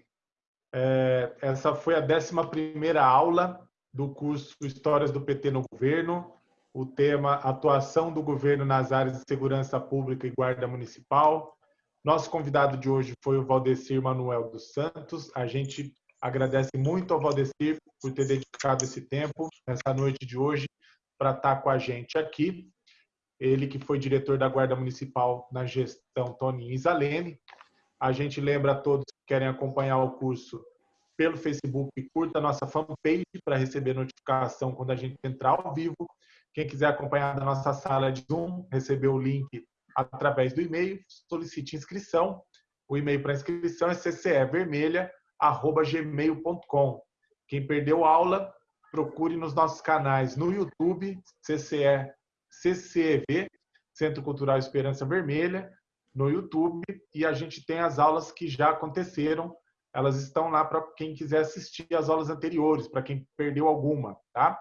É, essa foi a 11 aula do curso Histórias do PT no Governo, o tema Atuação do Governo nas áreas de segurança pública e guarda municipal. Nosso convidado de hoje foi o Valdecir Manuel dos Santos. A gente agradece muito ao Valdecir por ter dedicado esse tempo nessa noite de hoje para estar com a gente aqui. Ele que foi diretor da Guarda Municipal na gestão Toninho Isalene. A gente lembra a todos que querem acompanhar o curso pelo Facebook, curta a nossa fanpage para receber notificação quando a gente entrar ao vivo. Quem quiser acompanhar da nossa sala de Zoom, receber o link através do e-mail, solicite inscrição. O e-mail para inscrição é ccevermelha@gmail.com. Quem perdeu aula, procure nos nossos canais no YouTube, CCE, CCEV, Centro Cultural Esperança Vermelha, no YouTube, e a gente tem as aulas que já aconteceram elas estão lá para quem quiser assistir as aulas anteriores, para quem perdeu alguma, tá?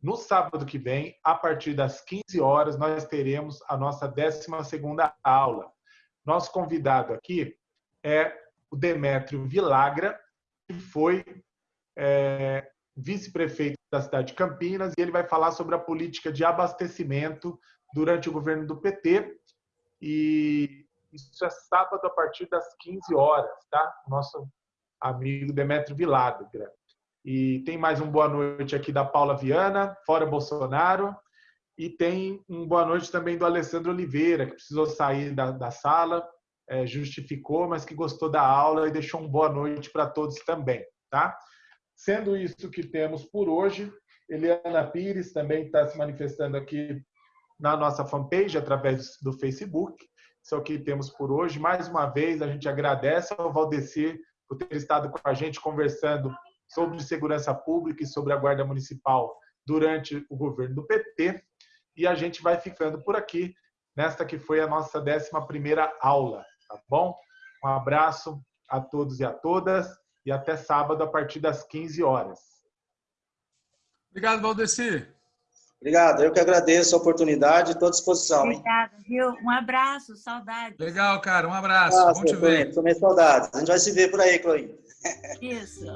No sábado que vem, a partir das 15 horas, nós teremos a nossa 12ª aula. Nosso convidado aqui é o Demétrio Vilagra, que foi é, vice-prefeito da cidade de Campinas, e ele vai falar sobre a política de abastecimento durante o governo do PT. E isso é sábado a partir das 15 horas, tá? Nosso amigo Demetrio Vilagra. E tem mais um boa noite aqui da Paula Viana, fora Bolsonaro. E tem um boa noite também do Alessandro Oliveira, que precisou sair da, da sala, é, justificou, mas que gostou da aula e deixou um boa noite para todos também. Tá? Sendo isso que temos por hoje, Eliana Pires também está se manifestando aqui na nossa fanpage, através do Facebook. Isso é o que temos por hoje. Mais uma vez, a gente agradece ao Valdecir por ter estado com a gente conversando sobre segurança pública e sobre a Guarda Municipal durante o governo do PT. E a gente vai ficando por aqui, nesta que foi a nossa 11 aula, tá bom? Um abraço a todos e a todas e até sábado a partir das 15 horas. Obrigado, Valdeci. Obrigado, eu que agradeço a oportunidade, estou à disposição. Obrigada, viu? Um abraço, saudade. Legal, cara, um abraço. Nossa, Bom te ver. Também saudades. A gente vai se ver por aí, Chloe. Isso.